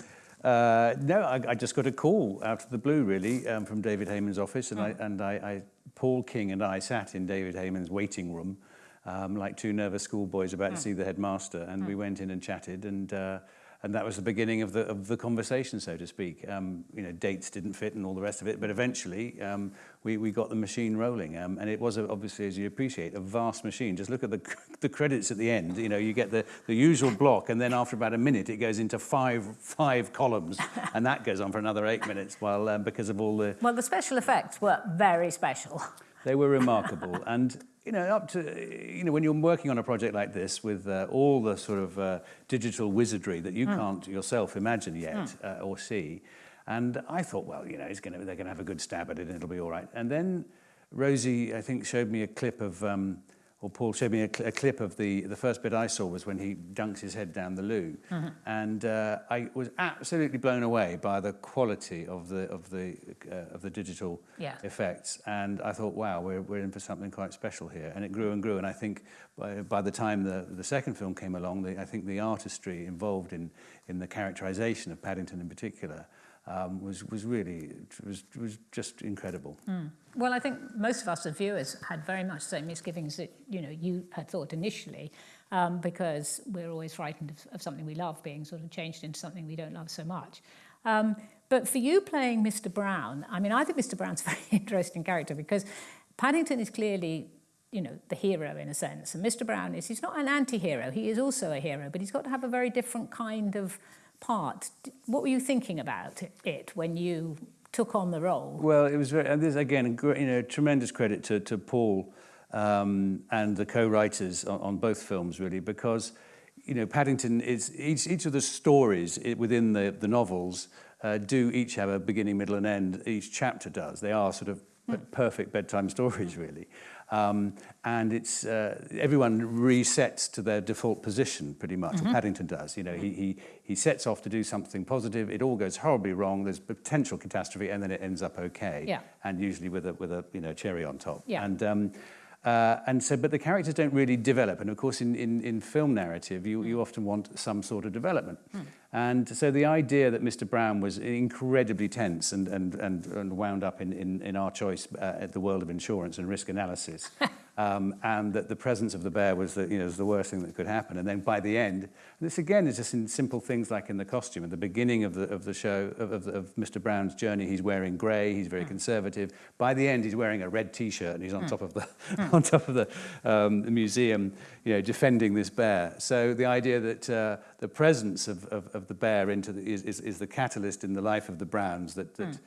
uh, no, I, I just got a call out of the blue, really, um, from David Heyman's office, and, mm. I, and I, I, Paul King and I sat in David Heyman's waiting room, um, like two nervous schoolboys about mm. to see the headmaster, and mm. we went in and chatted, and uh, and that was the beginning of the of the conversation, so to speak. Um, you know, dates didn't fit and all the rest of it, but eventually um, we we got the machine rolling, um, and it was a, obviously, as you appreciate, a vast machine. Just look at the the credits at the end. You know, you get the the usual block, and then after about a minute, it goes into five five columns, and that goes on for another eight minutes, while um, because of all the well, the special effects were very special. They were remarkable, and you know, up to, you know, when you're working on a project like this with uh, all the sort of uh, digital wizardry that you mm. can't yourself imagine yet mm. uh, or see. And I thought, well, you know, it's gonna, they're going to have a good stab at it and it'll be all right. And then Rosie, I think, showed me a clip of um, or Paul showed me a, cl a clip of the, the first bit I saw was when he dunks his head down the loo. Mm -hmm. And uh, I was absolutely blown away by the quality of the, of the, uh, of the digital yeah. effects. And I thought, wow, we're, we're in for something quite special here. And it grew and grew. And I think by, by the time the, the second film came along, the, I think the artistry involved in, in the characterization of Paddington in particular um, was, was really, was, was just incredible. Mm. Well, I think most of us as viewers had very much the same misgivings that, you know, you had thought initially, um, because we're always frightened of, of something we love being sort of changed into something we don't love so much. Um, but for you playing Mr. Brown, I mean, I think Mr. Brown's a very interesting character because Paddington is clearly you know, the hero in a sense. And Mr. Brown is, he's not an anti-hero, he is also a hero, but he's got to have a very different kind of part. What were you thinking about it when you took on the role? Well, it was very, and this again, you know, tremendous credit to, to Paul um, and the co-writers on, on both films, really, because you know, Paddington is each, each of the stories within the, the novels uh, do each have a beginning, middle, and end. Each chapter does. They are sort of mm. perfect bedtime stories, really. Um, and it's uh, everyone resets to their default position pretty much. Mm -hmm. Paddington does. You know, he, he he sets off to do something positive. It all goes horribly wrong. There's potential catastrophe, and then it ends up okay. Yeah. And usually with a with a you know cherry on top. Yeah. And um, uh, and so, but the characters don't really develop. And of course, in, in, in film narrative, you, you often want some sort of development. Mm. And so the idea that Mr. Brown was incredibly tense and, and, and, and wound up in, in, in our choice uh, at the world of insurance and risk analysis um, and that the presence of the bear was the, you know, was the worst thing that could happen. And then by the end, this again is just in simple things like in the costume. At the beginning of the, of the show, of, of, of Mr. Brown's journey, he's wearing grey, he's very conservative. By the end, he's wearing a red T-shirt and he's on top of the, on top of the, um, the museum, you know, defending this bear. So the idea that uh, the presence of, of, of the bear into the, is, is, is the catalyst in the life of the Browns that, that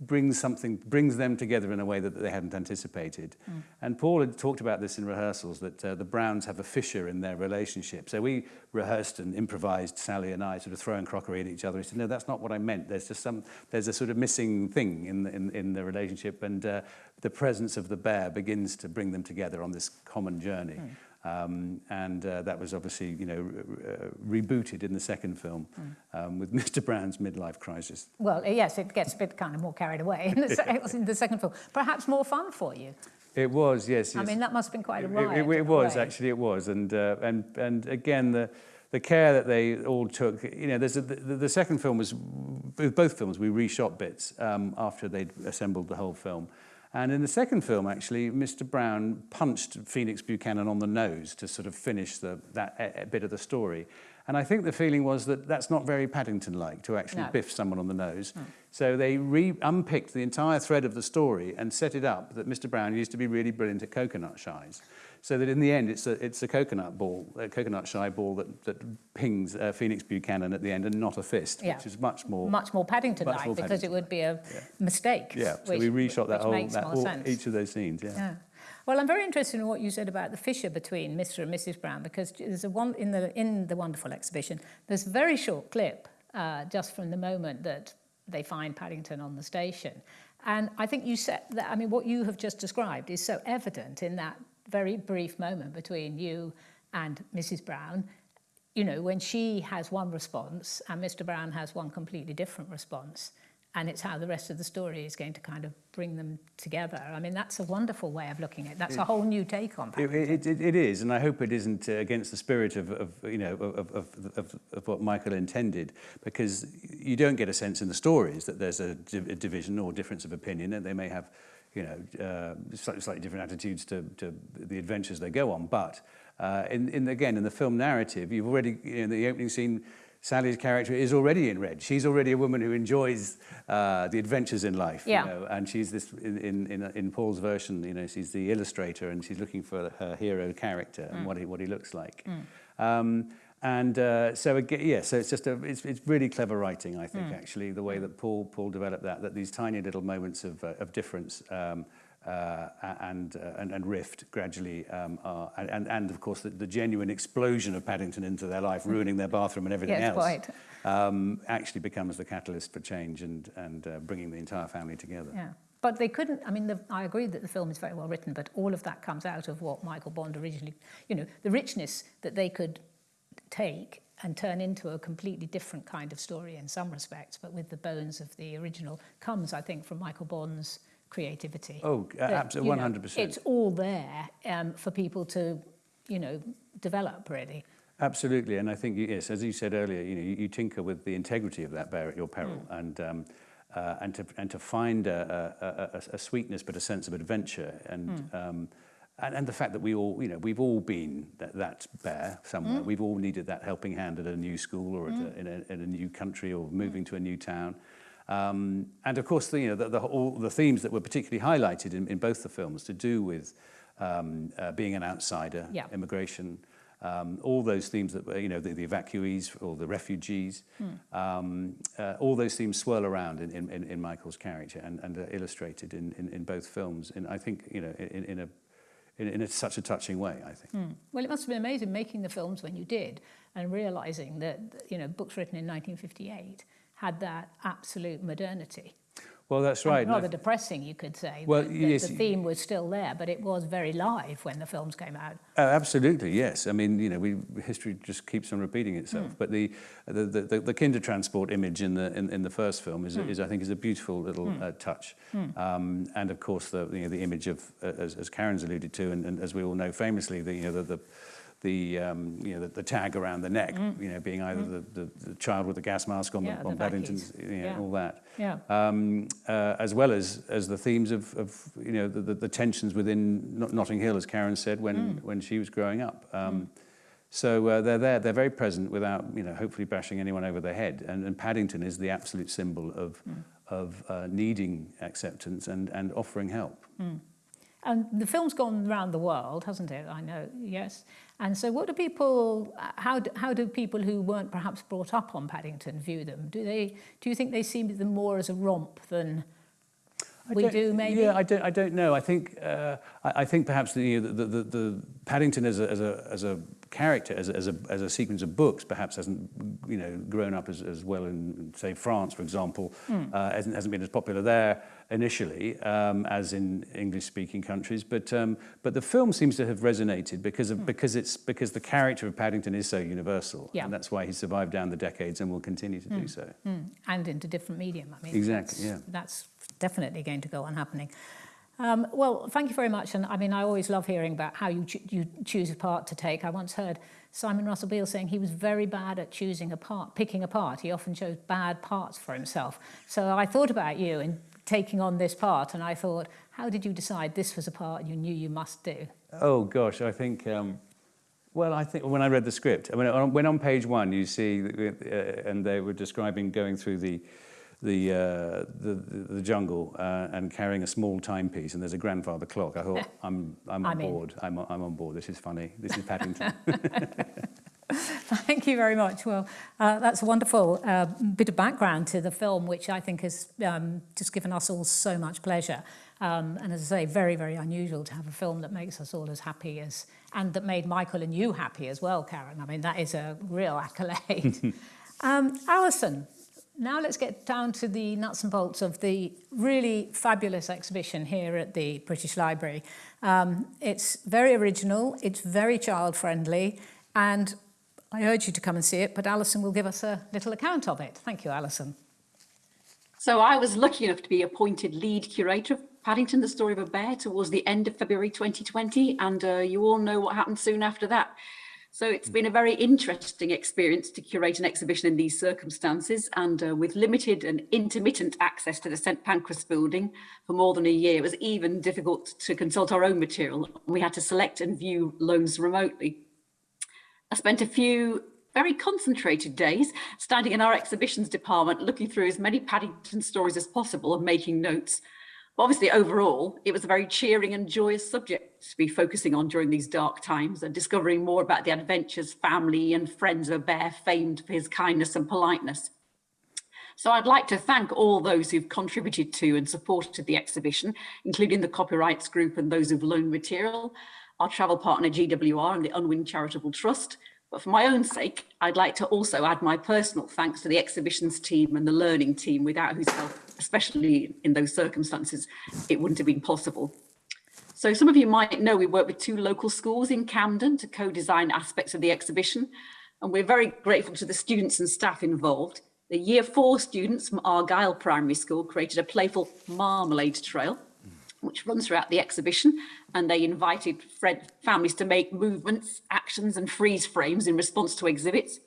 brings something, brings them together in a way that they hadn't anticipated. Hmm. And Paul had talked about this in rehearsals, that uh, the Browns have a fissure in their relationship. So we rehearsed and improvised, Sally and I, sort of throwing crockery at each other. He said, no, that's not what I meant. There's just some, there's a sort of missing thing in the, in, in the relationship. And uh, the presence of the bear begins to bring them together on this common journey. Hmm. Um, and uh, that was obviously, you know, re- uh, rebooted in the second film um, with Mr. Brown's midlife crisis. Well, yes, it gets a bit kind of more carried away in the, se- in the second film. Perhaps more fun for you. It was, yes. I mean, that must have been quite a It- ride. It, it, in was way. actually, it was, and uh, and and again the the care that they all took. You know, there's a, the, the second film was with both films we reshot bits um, after they'd assembled the whole film. And in the second film, actually, Mr. Brown punched Phoenix Buchanan on the nose to sort of finish the, that uh, bit of the story. And I think the feeling was that that's not very Paddington-like to actually No. biff someone on the nose. So they re unpicked the entire thread of the story and set it up that Mr. Brown used to be really brilliant at coconut shies. So that in the end, it's a, it's a coconut ball, a coconut shy ball that, that pings uh, Phoenix Buchanan at the end and not a fist, Yeah. which is much more. Much more Paddington-like because it would be a mistake. yeah, so which- we reshot that whole, that whole each of those scenes, yeah. Yeah. Well, I'm very interested in what you said about the fissure between Mr. and Mrs. Brown because there's a one in the in the wonderful exhibition. There's a very short clip uh, just from the moment that they find Paddington on the station, and I think you said that. I mean, what you have just described is so evident in that very brief moment between you and Mrs. Brown. You know, when she has one response and Mr. Brown has one completely different response. And it's how the rest of the story is going to kind of bring them together. I mean, that's a wonderful way of looking at it. That's a whole new take on It, it, it, it is, and I hope it isn't uh, against the spirit of, of you know of, of, of, of what Michael intended, because you don't get a sense in the stories that there's a, div- a division or difference of opinion, and they may have, you know, uh, slightly, slightly different attitudes to, to the adventures they go on. But uh, in, in again in the film narrative, you've already you know, in the opening scene. Sally's character is already in red. She's already a woman who enjoys uh, the adventures in life. Yeah. You know, and she's this in, in, in, Paul's version, you know, she's the illustrator and she's looking for her hero character and what he, what he looks like. Um, and uh, so again, yeah, so it's just a, it's, it's really clever writing, I think, actually, the way that Paul Paul developed that, that these tiny little moments of, uh, of difference um, uh, and, uh, and and rift gradually are, um, and, and and of course the, the genuine explosion of Paddington into their life, ruining their bathroom and everything Yes, else, quite. um, actually becomes the catalyst for change and and uh, bringing the entire family together. Yeah. But they couldn't, I mean, the, I agree that the film is very well written, but all of that comes out of what Michael Bond originally, you know, the richness that they could take and turn into a completely different kind of story in some respects, but with the bones of the original, comes, I think, from Michael Bond's creativity. Oh, That, absolutely, 100%. It's all there um, for people to, you know, develop, really. Absolutely, and I think yes, as you said earlier, you know, you, you tinker with the integrity of that bear at your peril, and um, uh, and to and to find a, a, a, a sweetness but a sense of adventure, and um, and, and the fact that we all, you know, we've all been that, that bear somewhere. We've all needed that helping hand at a new school or at a, in, a, in a new country or moving to a new town. Um, and of course, the, you know, the, the, all the themes that were particularly highlighted in, in both the films to do with um, uh, being an outsider, Yeah. immigration, um, all those themes that were, you know, the, the evacuees or the refugees, um, uh, all those themes swirl around in, in, in- in Michael's character and, and are illustrated in, in, in both films. And I think, you know, in, in a in, in a, such a touching way, I think. Hmm. Well, it must have been amazing making the films when you did and realizing that, you know, books written in 1958 had that absolute modernity. Well, that's right. and Rather depressing, you could say. Well, that yes, The theme was still there, but it was very live when the films came out. Uh, absolutely, yes. I mean, you know, we, history just keeps on repeating itself. But the, the, the, the Kindertransport image in the, in, in the first film is, is, I think, is a beautiful little uh, touch. Um, and of course, the, you know, the image of, uh, as, as Karen's alluded to, and, and as we all know famously, the, you know, the, the, the um, you know the, the tag around the neck, you know, being either the, the, the child with the gas mask on, Mm. Yeah, the, on Paddington's, you know, Yeah. all that. Yeah. Um, uh, as well as as the themes of, of you know the, the, the tensions within Notting Hill, as Karen said when Mm. when she was growing up. Um, So uh, they're there, they're very present without, you know, hopefully bashing anyone over the head. And, and Paddington is the absolute symbol of, of uh, needing acceptance and, and offering help. And the film's gone around the world, hasn't it? I know, yes. And so what do people, how do, how do people who weren't perhaps brought up on Paddington view them? Do they, do you think they see them more as a romp than I we don't- maybe? Yeah, I don't. I don't know. I think. Uh, I, I think perhaps the, you know, the, the the Paddington as a as a as a character, as a, as a as a sequence of books, perhaps hasn't you know grown up as, as well in say France, for example, Hmm. uh, hasn't hasn't been as popular there initially um, as in English-speaking countries. But um, but the film seems to have resonated because of because it's because the character of Paddington is so universal, Hmm. Yeah. and that's why he survived down the decades and will continue to do so. Mm, and into different medium. I mean, Exactly, That's, yeah. that's definitely going to go on happening. Um, well, thank you very much. And I mean, I always love hearing about how you, cho- you choose a part to take. I once heard Simon Russell Beale saying he was very bad at choosing a part, picking a part. He often chose bad parts for himself. So I thought about you in taking on this part, and I thought, how did you decide this was a part you knew you must do? Oh gosh, I think. Um, well, I think when I read the script, I mean, when on page one you see, uh, and they were describing going through the the uh, the, the, the jungle uh, and carrying a small timepiece, and there's a grandfather clock. I thought, I'm I'm on I'm board. I'm I'm on board. This is funny. This is Paddington. Thank you very much. Well, uh, that's a wonderful uh, bit of background to the film, which I think has um, just given us all so much pleasure. Um, and as I say, very, very unusual to have a film that makes us all as happy as, and that made Michael and you happy as well, Karen. I mean, that is a real accolade. um, Alison, now let's get down to the nuts and bolts of the really fabulous exhibition here at the British Library. Um, it's very original, it's very child friendly, and I urge you to come and see it, but Alison will give us a little account of it. Thank you, Alison. So I was lucky enough to be appointed lead curator of Paddington, the Story of a Bear, towards the end of February 2020. And uh, you all know what happened soon after that. So it's been a very interesting experience to curate an exhibition in these circumstances and uh, with limited and intermittent access to the St Pancras building for more than a year, it was even difficult to consult our own material. We had to select and view loans remotely. I spent a few very concentrated days standing in our exhibitions department, looking through as many Paddington stories as possible and making notes. Obviously, overall, it was a very cheering and joyous subject to be focusing on during these dark times and discovering more about the adventures, family and friends of bear famed for his kindness and politeness. So I'd like to thank all those who've contributed to and supported the exhibition, including the Copyrights Group and those who've loaned material, our travel partner GWR and the Unwin Charitable Trust. But for my own sake, I'd like to also add my personal thanks to the exhibitions team and the learning team, without whose help, especially in those circumstances, it wouldn't have been possible. So some of you might know we work with two local schools in Camden to co-design aspects of the exhibition. And we're very grateful to the students and staff involved. The year four students from Argyle Primary School created a playful marmalade trail, which runs throughout the exhibition. And they invited families to make movements, actions and freeze frames in response to exhibits.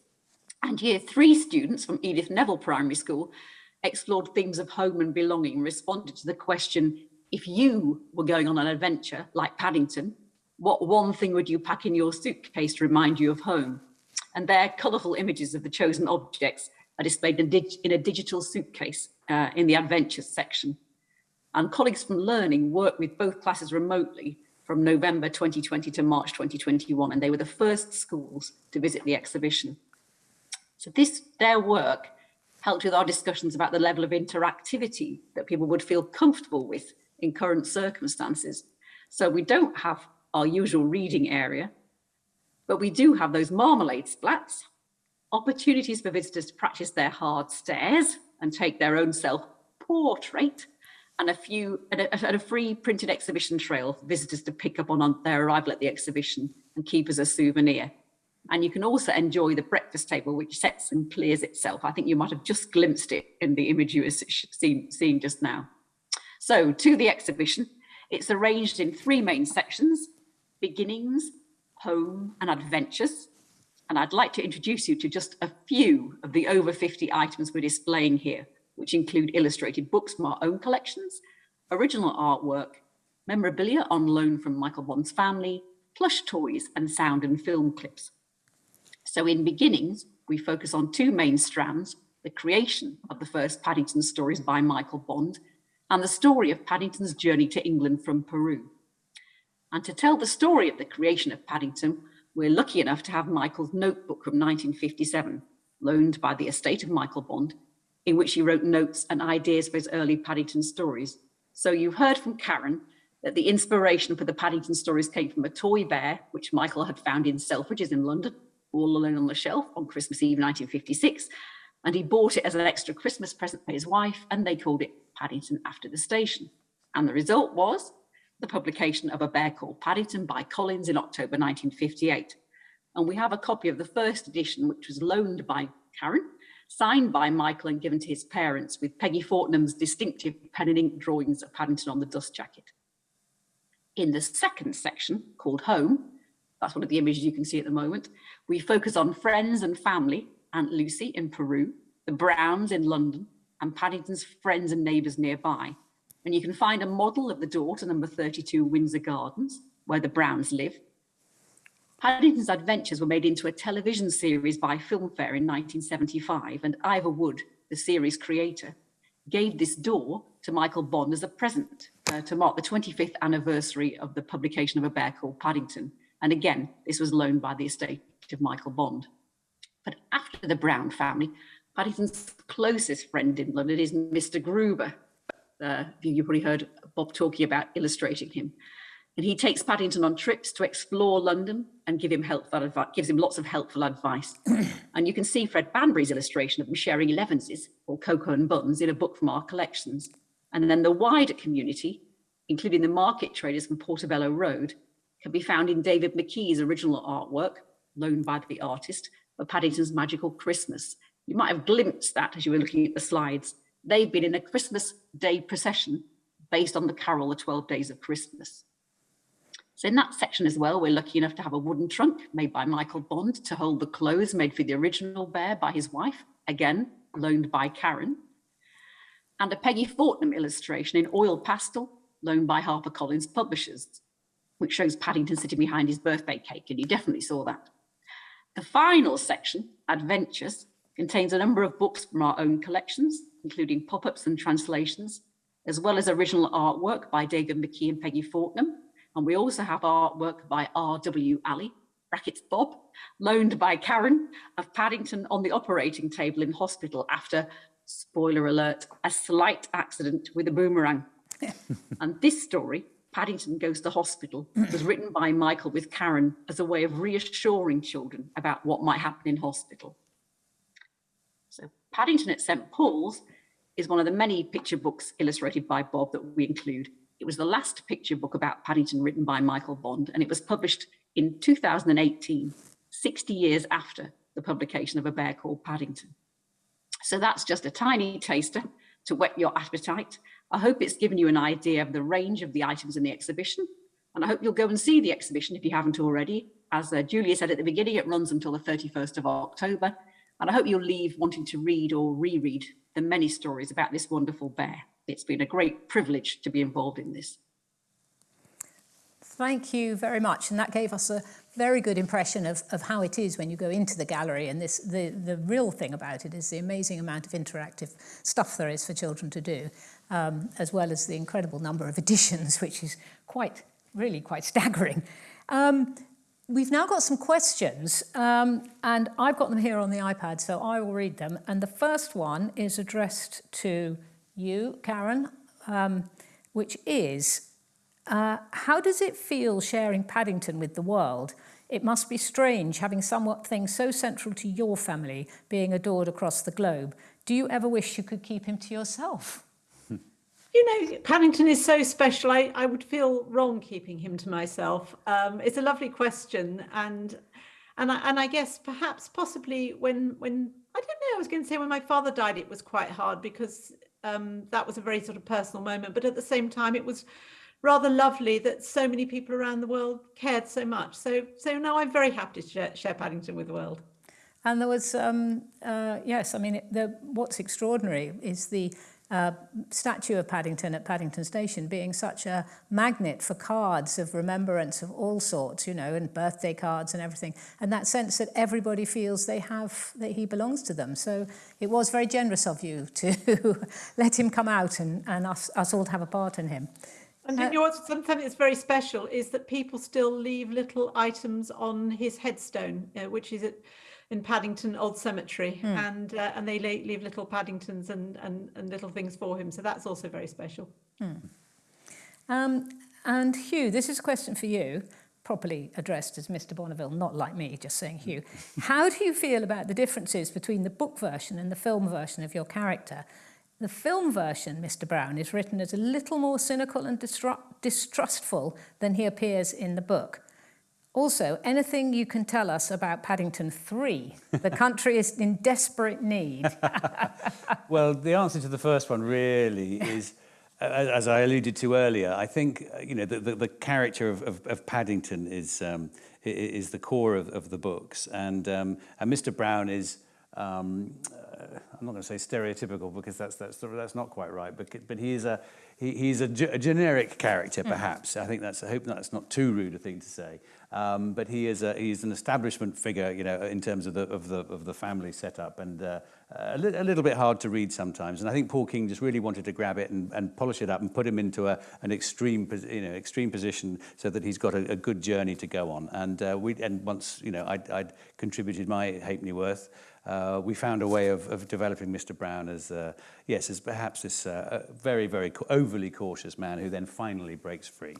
And year three students from Edith Neville Primary School explored themes of home and belonging, responded to the question, if you were going on an adventure like Paddington, what one thing would you pack in your suitcase to remind you of home? And their colourful images of the chosen objects are displayed in, dig in a digital suitcase uh, in the adventures section. And colleagues from Learning worked with both classes remotely from November 2020 to March 2021, and they were the first schools to visit the exhibition. So this, their work helped with our discussions about the level of interactivity that people would feel comfortable with in current circumstances. So we don't have our usual reading area, but we do have those marmalade splats, opportunities for visitors to practice their hard stares and take their own self-portrait, and a few and a, and a free printed exhibition trail for visitors to pick up on, on their arrival at the exhibition and keep as a souvenir. And you can also enjoy the breakfast table, which sets and clears itself. I think you might have just glimpsed it in the image you were seen, just now. So to the exhibition, it's arranged in three main sections, beginnings, home and adventures. And I'd like to introduce you to just a few of the over 50 items we're displaying here, which include illustrated books from our own collections, original artwork, memorabilia on loan from Michael Bond's family, plush toys and sound and film clips. So in beginnings, we focus on two main strands, the creation of the first Paddington stories by Michael Bond and the story of Paddington's journey to England from Peru. And to tell the story of the creation of Paddington, we're lucky enough to have Michael's notebook from 1957, loaned by the estate of Michael Bond, in which he wrote notes and ideas for his early Paddington stories. So you've heard from Karen that the inspiration for the Paddington stories came from a toy bear, which Michael had found in Selfridges in London, all alone on the shelf on Christmas Eve 1956. And he bought it as an extra Christmas present for his wife, and they called it Paddington after the station. And the result was the publication of A Bear Called Paddington by Collins in October 1958. And we have a copy of the first edition, which was loaned by Karen, signed by Michael and given to his parents with Peggy Fortnum's distinctive pen and ink drawings of Paddington on the dust jacket. In the second section, called Home, that's one of the images you can see at the moment, we focus on friends and family, Aunt Lucy in Peru, the Browns in London, and Paddington's friends and neighbours nearby. And you can find a model of the door to number 32 Windsor Gardens, where the Browns live. Paddington's adventures were made into a television series by FilmFair in 1975, and Ivor Wood, the series creator, gave this door to Michael Bond as a present uh, to mark the 25th anniversary of the publication of A Bear Called Paddington. And again, this was loaned by the estate of Michael Bond. But after the Brown family, Paddington's closest friend in London is Mr. Gruber. Uh, you probably heard Bob talking about illustrating him. And he takes Paddington on trips to explore London and give him helpful advice, gives him lots of helpful advice. and you can see Fred Banbery's illustration of him sharing Elevenses or Cocoa and Buns in a book from our collections. And then the wider community, including the market traders from Portobello Road, can be found in David McKee's original artwork, loaned by the artist, for Paddington's Magical Christmas. You might have glimpsed that as you were looking at the slides. They've been in a Christmas Day procession based on the carol, The 12 Days of Christmas. So in that section as well, we're lucky enough to have a wooden trunk made by Michael Bond to hold the clothes made for the original bear by his wife, again, loaned by Karen. And a Peggy Fortnum illustration in oil pastel, loaned by HarperCollins Publishers, which shows Paddington sitting behind his birthday cake, and you definitely saw that. The final section, Adventures, contains a number of books from our own collections, including pop-ups and translations, as well as original artwork by David McKee and Peggy Fortnum. And we also have artwork by R.W. Alley, brackets Bob, loaned by Karen of Paddington on the operating table in hospital after, spoiler alert, a slight accident with a boomerang. and this story Paddington Goes to Hospital was written by Michael with Karen as a way of reassuring children about what might happen in hospital. So Paddington at St. Paul's is one of the many picture books illustrated by Bob that we include. It was the last picture book about Paddington written by Michael Bond, and it was published in 2018, 60 years after the publication of A Bear Called Paddington. So that's just a tiny taster to whet your appetite I hope it's given you an idea of the range of the items in the exhibition. And I hope you'll go and see the exhibition if you haven't already. As uh, Julia said at the beginning, it runs until the 31st of October. And I hope you'll leave wanting to read or reread the many stories about this wonderful bear. It's been a great privilege to be involved in this. Thank you very much. And that gave us a very good impression of, of how it is when you go into the gallery. And this, the, the real thing about it is the amazing amount of interactive stuff there is for children to do um, as well as the incredible number of editions, which is quite, really quite staggering. Um, we've now got some questions, um, and I've got them here on the iPad, so I will read them. And the first one is addressed to you, Karen, um, which is, uh, how does it feel sharing Paddington with the world? It must be strange having something so central to your family being adored across the globe. Do you ever wish you could keep him to yourself? You know, Paddington is so special. I, I would feel wrong keeping him to myself. Um, it's a lovely question, and and I, and I guess perhaps possibly when when I don't know. I was going to say when my father died, it was quite hard because um, that was a very sort of personal moment. But at the same time, it was rather lovely that so many people around the world cared so much. So, so now I'm very happy to share, share Paddington with the world. And there was, um, uh, yes, I mean, the, what's extraordinary is the uh, statue of Paddington at Paddington Station being such a magnet for cards of remembrance of all sorts, you know, and birthday cards and everything. And that sense that everybody feels they have, that he belongs to them. So it was very generous of you to let him come out and, and us, us all to have a part in him. And you know what's something that's very special is that people still leave little items on his headstone, uh, which is at in Paddington Old Cemetery, Hmm. and uh, and they leave little Paddingtons and, and and little things for him. So that's also very special. Um, and Hugh, this is a question for you, properly addressed as Mr. Bonneville, not like me, just saying Hugh. How do you feel about the differences between the book version and the film version of your character? The film version, Mr. Brown, is written as a little more cynical and distrustful than he appears in the book. Also, anything you can tell us about Paddington 3? The country is in desperate need. Well, the answer to the first one really is, as I alluded to earlier, I think you know the, the, the character of, of, of Paddington is um, is the core of, of the books, and um, and Mr. Brown is. Um, I'm not going to say stereotypical because that's that's that's not quite right, but but he is a he, he's a, a generic character perhaps. I think that's I hope that's not too rude a thing to say, um, but he is a he's an establishment figure, you know, in terms of the of the of the family setup, and uh, a, li- a little bit hard to read sometimes. And I think Paul King just really wanted to grab it and, and polish it up and put him into a, an extreme, you know, extreme position so that he's got a, a good journey to go on. And uh, we and once you know I'd, I'd contributed my halfpenny worth. Uh, we found a way of, of developing Mr. Brown as, uh, yes, as perhaps this uh, very, very overly cautious man who then finally breaks free.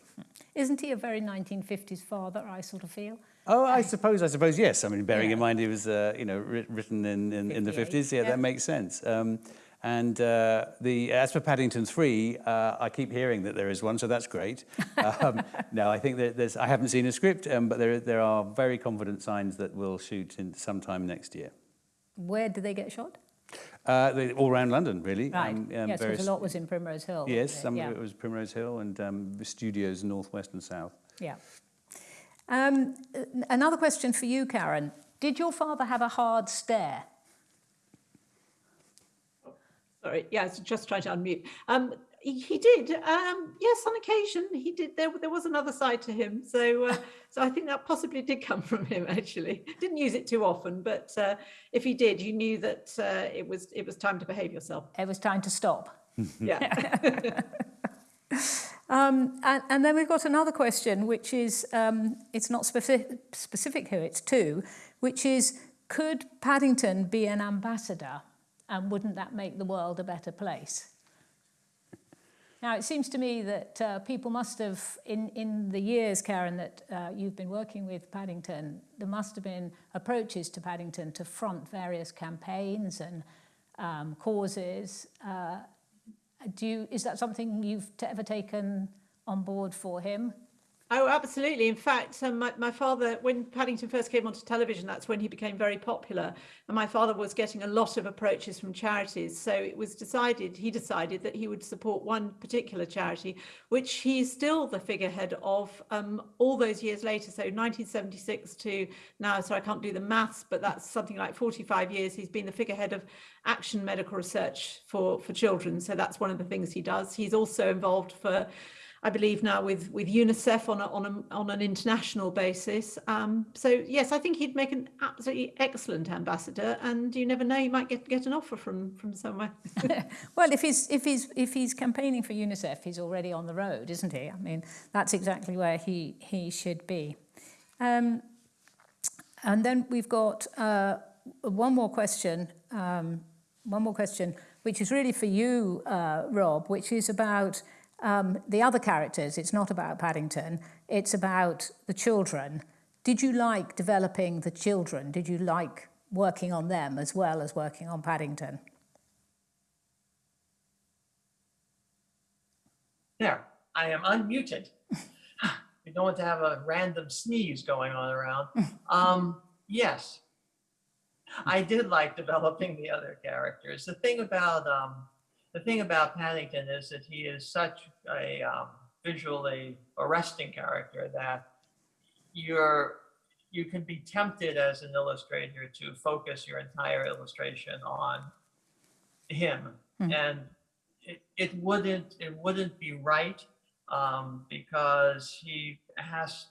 Isn't he a very 1950s father, I sort of feel? Oh, I suppose, I suppose, yes. I mean, bearing in mind he was, uh, you know, written in, in, in the 58, 50s, yeah, yeah. that makes sense. Um, and uh, the as for Paddington 3, uh, I keep hearing that there is one, so that's great. Um, no, I think that there's, I haven't seen a script, um, but there, there are very confident signs that we'll shoot in sometime next year. Where do they get shot? Uh, they- all around London, really. Right. Um, um, yes, because various- a lot was in Primrose Hill. Yes, some yeah. of it was Primrose Hill and um, the studios northwest and south. Yeah. Um, another question for you, Karen. Did your father have a hard stare? Sorry, yeah, I was just trying to unmute. He, he did, um, yes, on occasion he did. There, there was another side to him, so uh, so I think that possibly did come from him. Actually, didn't use it too often, but uh, if he did, you knew that uh, it was it was time to behave yourself. It was time to stop. Yeah. Um, and, and then we've got another question, which is um, it's not specific, specific who it's to, which is could Paddington be an ambassador, and wouldn't that make the world a better place? Now, it seems to me that uh, people must have, in, in the years, Karen, that uh, you've been working with Paddington, there must have been approaches to Paddington to front various campaigns and um, causes. Uh, do you, is that something you've ever taken on board for him? Oh, absolutely. In fact, um, my, my father, when Paddington first came onto television, that's when he became very popular. And my father was getting a lot of approaches from charities. So it was decided, he decided that he would support one particular charity, which he is still the figurehead of um, all those years later. So 1976 to now, so I can't do the maths, but that's something like 45 years. He's been the figurehead of action medical research for, for children. So that's one of the things he does. He's also involved for I believe now with with UNICEF on a, on a, on an international basis. Um, so yes, I think he'd make an absolutely excellent ambassador, and you never know, you might get get an offer from from somewhere. Well, if he's if he's if he's campaigning for UNICEF, he's already on the road, isn't he? I mean, that's exactly where he he should be. Um, and then we've got uh, one more question. Um, one more question, which is really for you, uh, Rob, which is about um, the other characters. It's not about Paddington. It's about the children. Did you like developing the children? Did you like working on them as well as working on Paddington? There, I am unmuted. we don't want to have a random sneeze going on around. Um, yes, I did like developing the other characters. The thing about um, the thing about Paddington is that he is such a um, visually arresting character that you're you can be tempted as an illustrator to focus your entire illustration on him. And it, it wouldn't it wouldn't be right um, because he has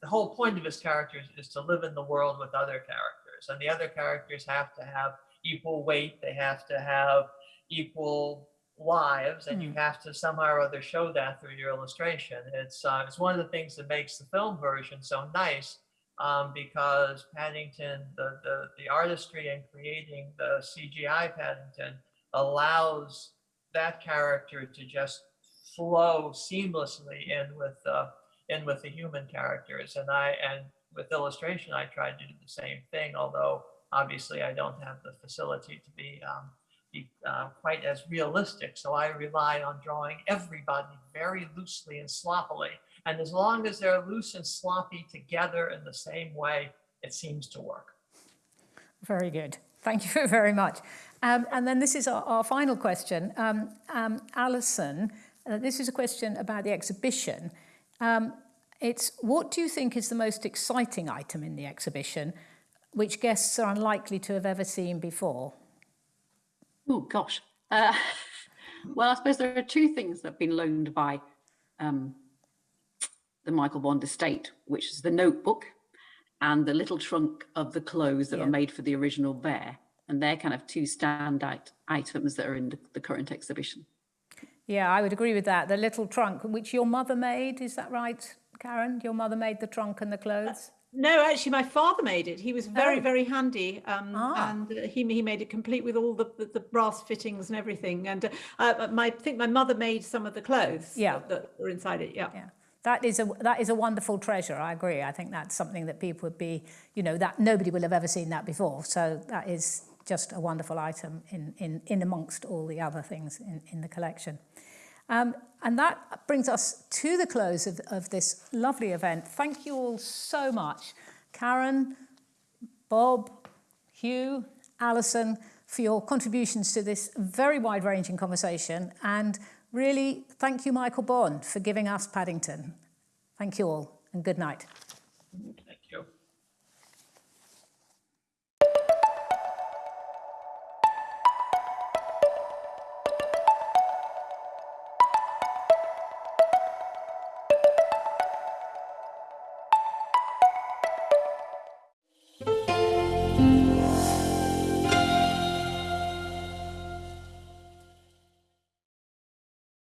the whole point of his characters is to live in the world with other characters and the other characters have to have equal weight they have to have equal lives and you have to somehow or other show that through your illustration it's uh, it's one of the things that makes the film version so nice um, because Paddington, the, the, the artistry in creating the CGI Paddington allows that character to just flow seamlessly in with uh, in with the human characters. And I and with illustration, I tried to do the same thing, although obviously I don't have the facility to be um, be uh, quite as realistic. So I rely on drawing everybody very loosely and sloppily. And as long as they're loose and sloppy together in the same way, it seems to work. Very good. Thank you very much. Um, and then this is our, our final question. Um, um, Alison, uh, this is a question about the exhibition. Um, it's what do you think is the most exciting item in the exhibition, which guests are unlikely to have ever seen before? Oh, gosh. Uh, well, I suppose there are two things that have been loaned by um, the Michael Bond estate, which is the notebook and the little trunk of the clothes that Yeah. were made for the original bear. And they're kind of two standout items that are in the, the current exhibition. Yeah, I would agree with that. The little trunk, which your mother made, is that right, Karen? Your mother made the trunk and the clothes? No, actually, my father made it. He was very, Oh. very handy, um, Ah. and uh, he he made it complete with all the, the, the brass fittings and everything. And uh, uh, my I think my mother made some of the clothes Yeah. that, that were inside it. Yeah. Yeah, that is a that is a wonderful treasure. I agree. I think that's something that people would be, you know, that nobody will have ever seen that before. So that is just a wonderful item in in in amongst all the other things in in the collection. Um, and that brings us to the close of, of this lovely event. Thank you all so much, Karen, Bob, Hugh, Alison, for your contributions to this very wide-ranging conversation. And really, thank you, Michael Bond, for giving us Paddington. Thank you all, and good night.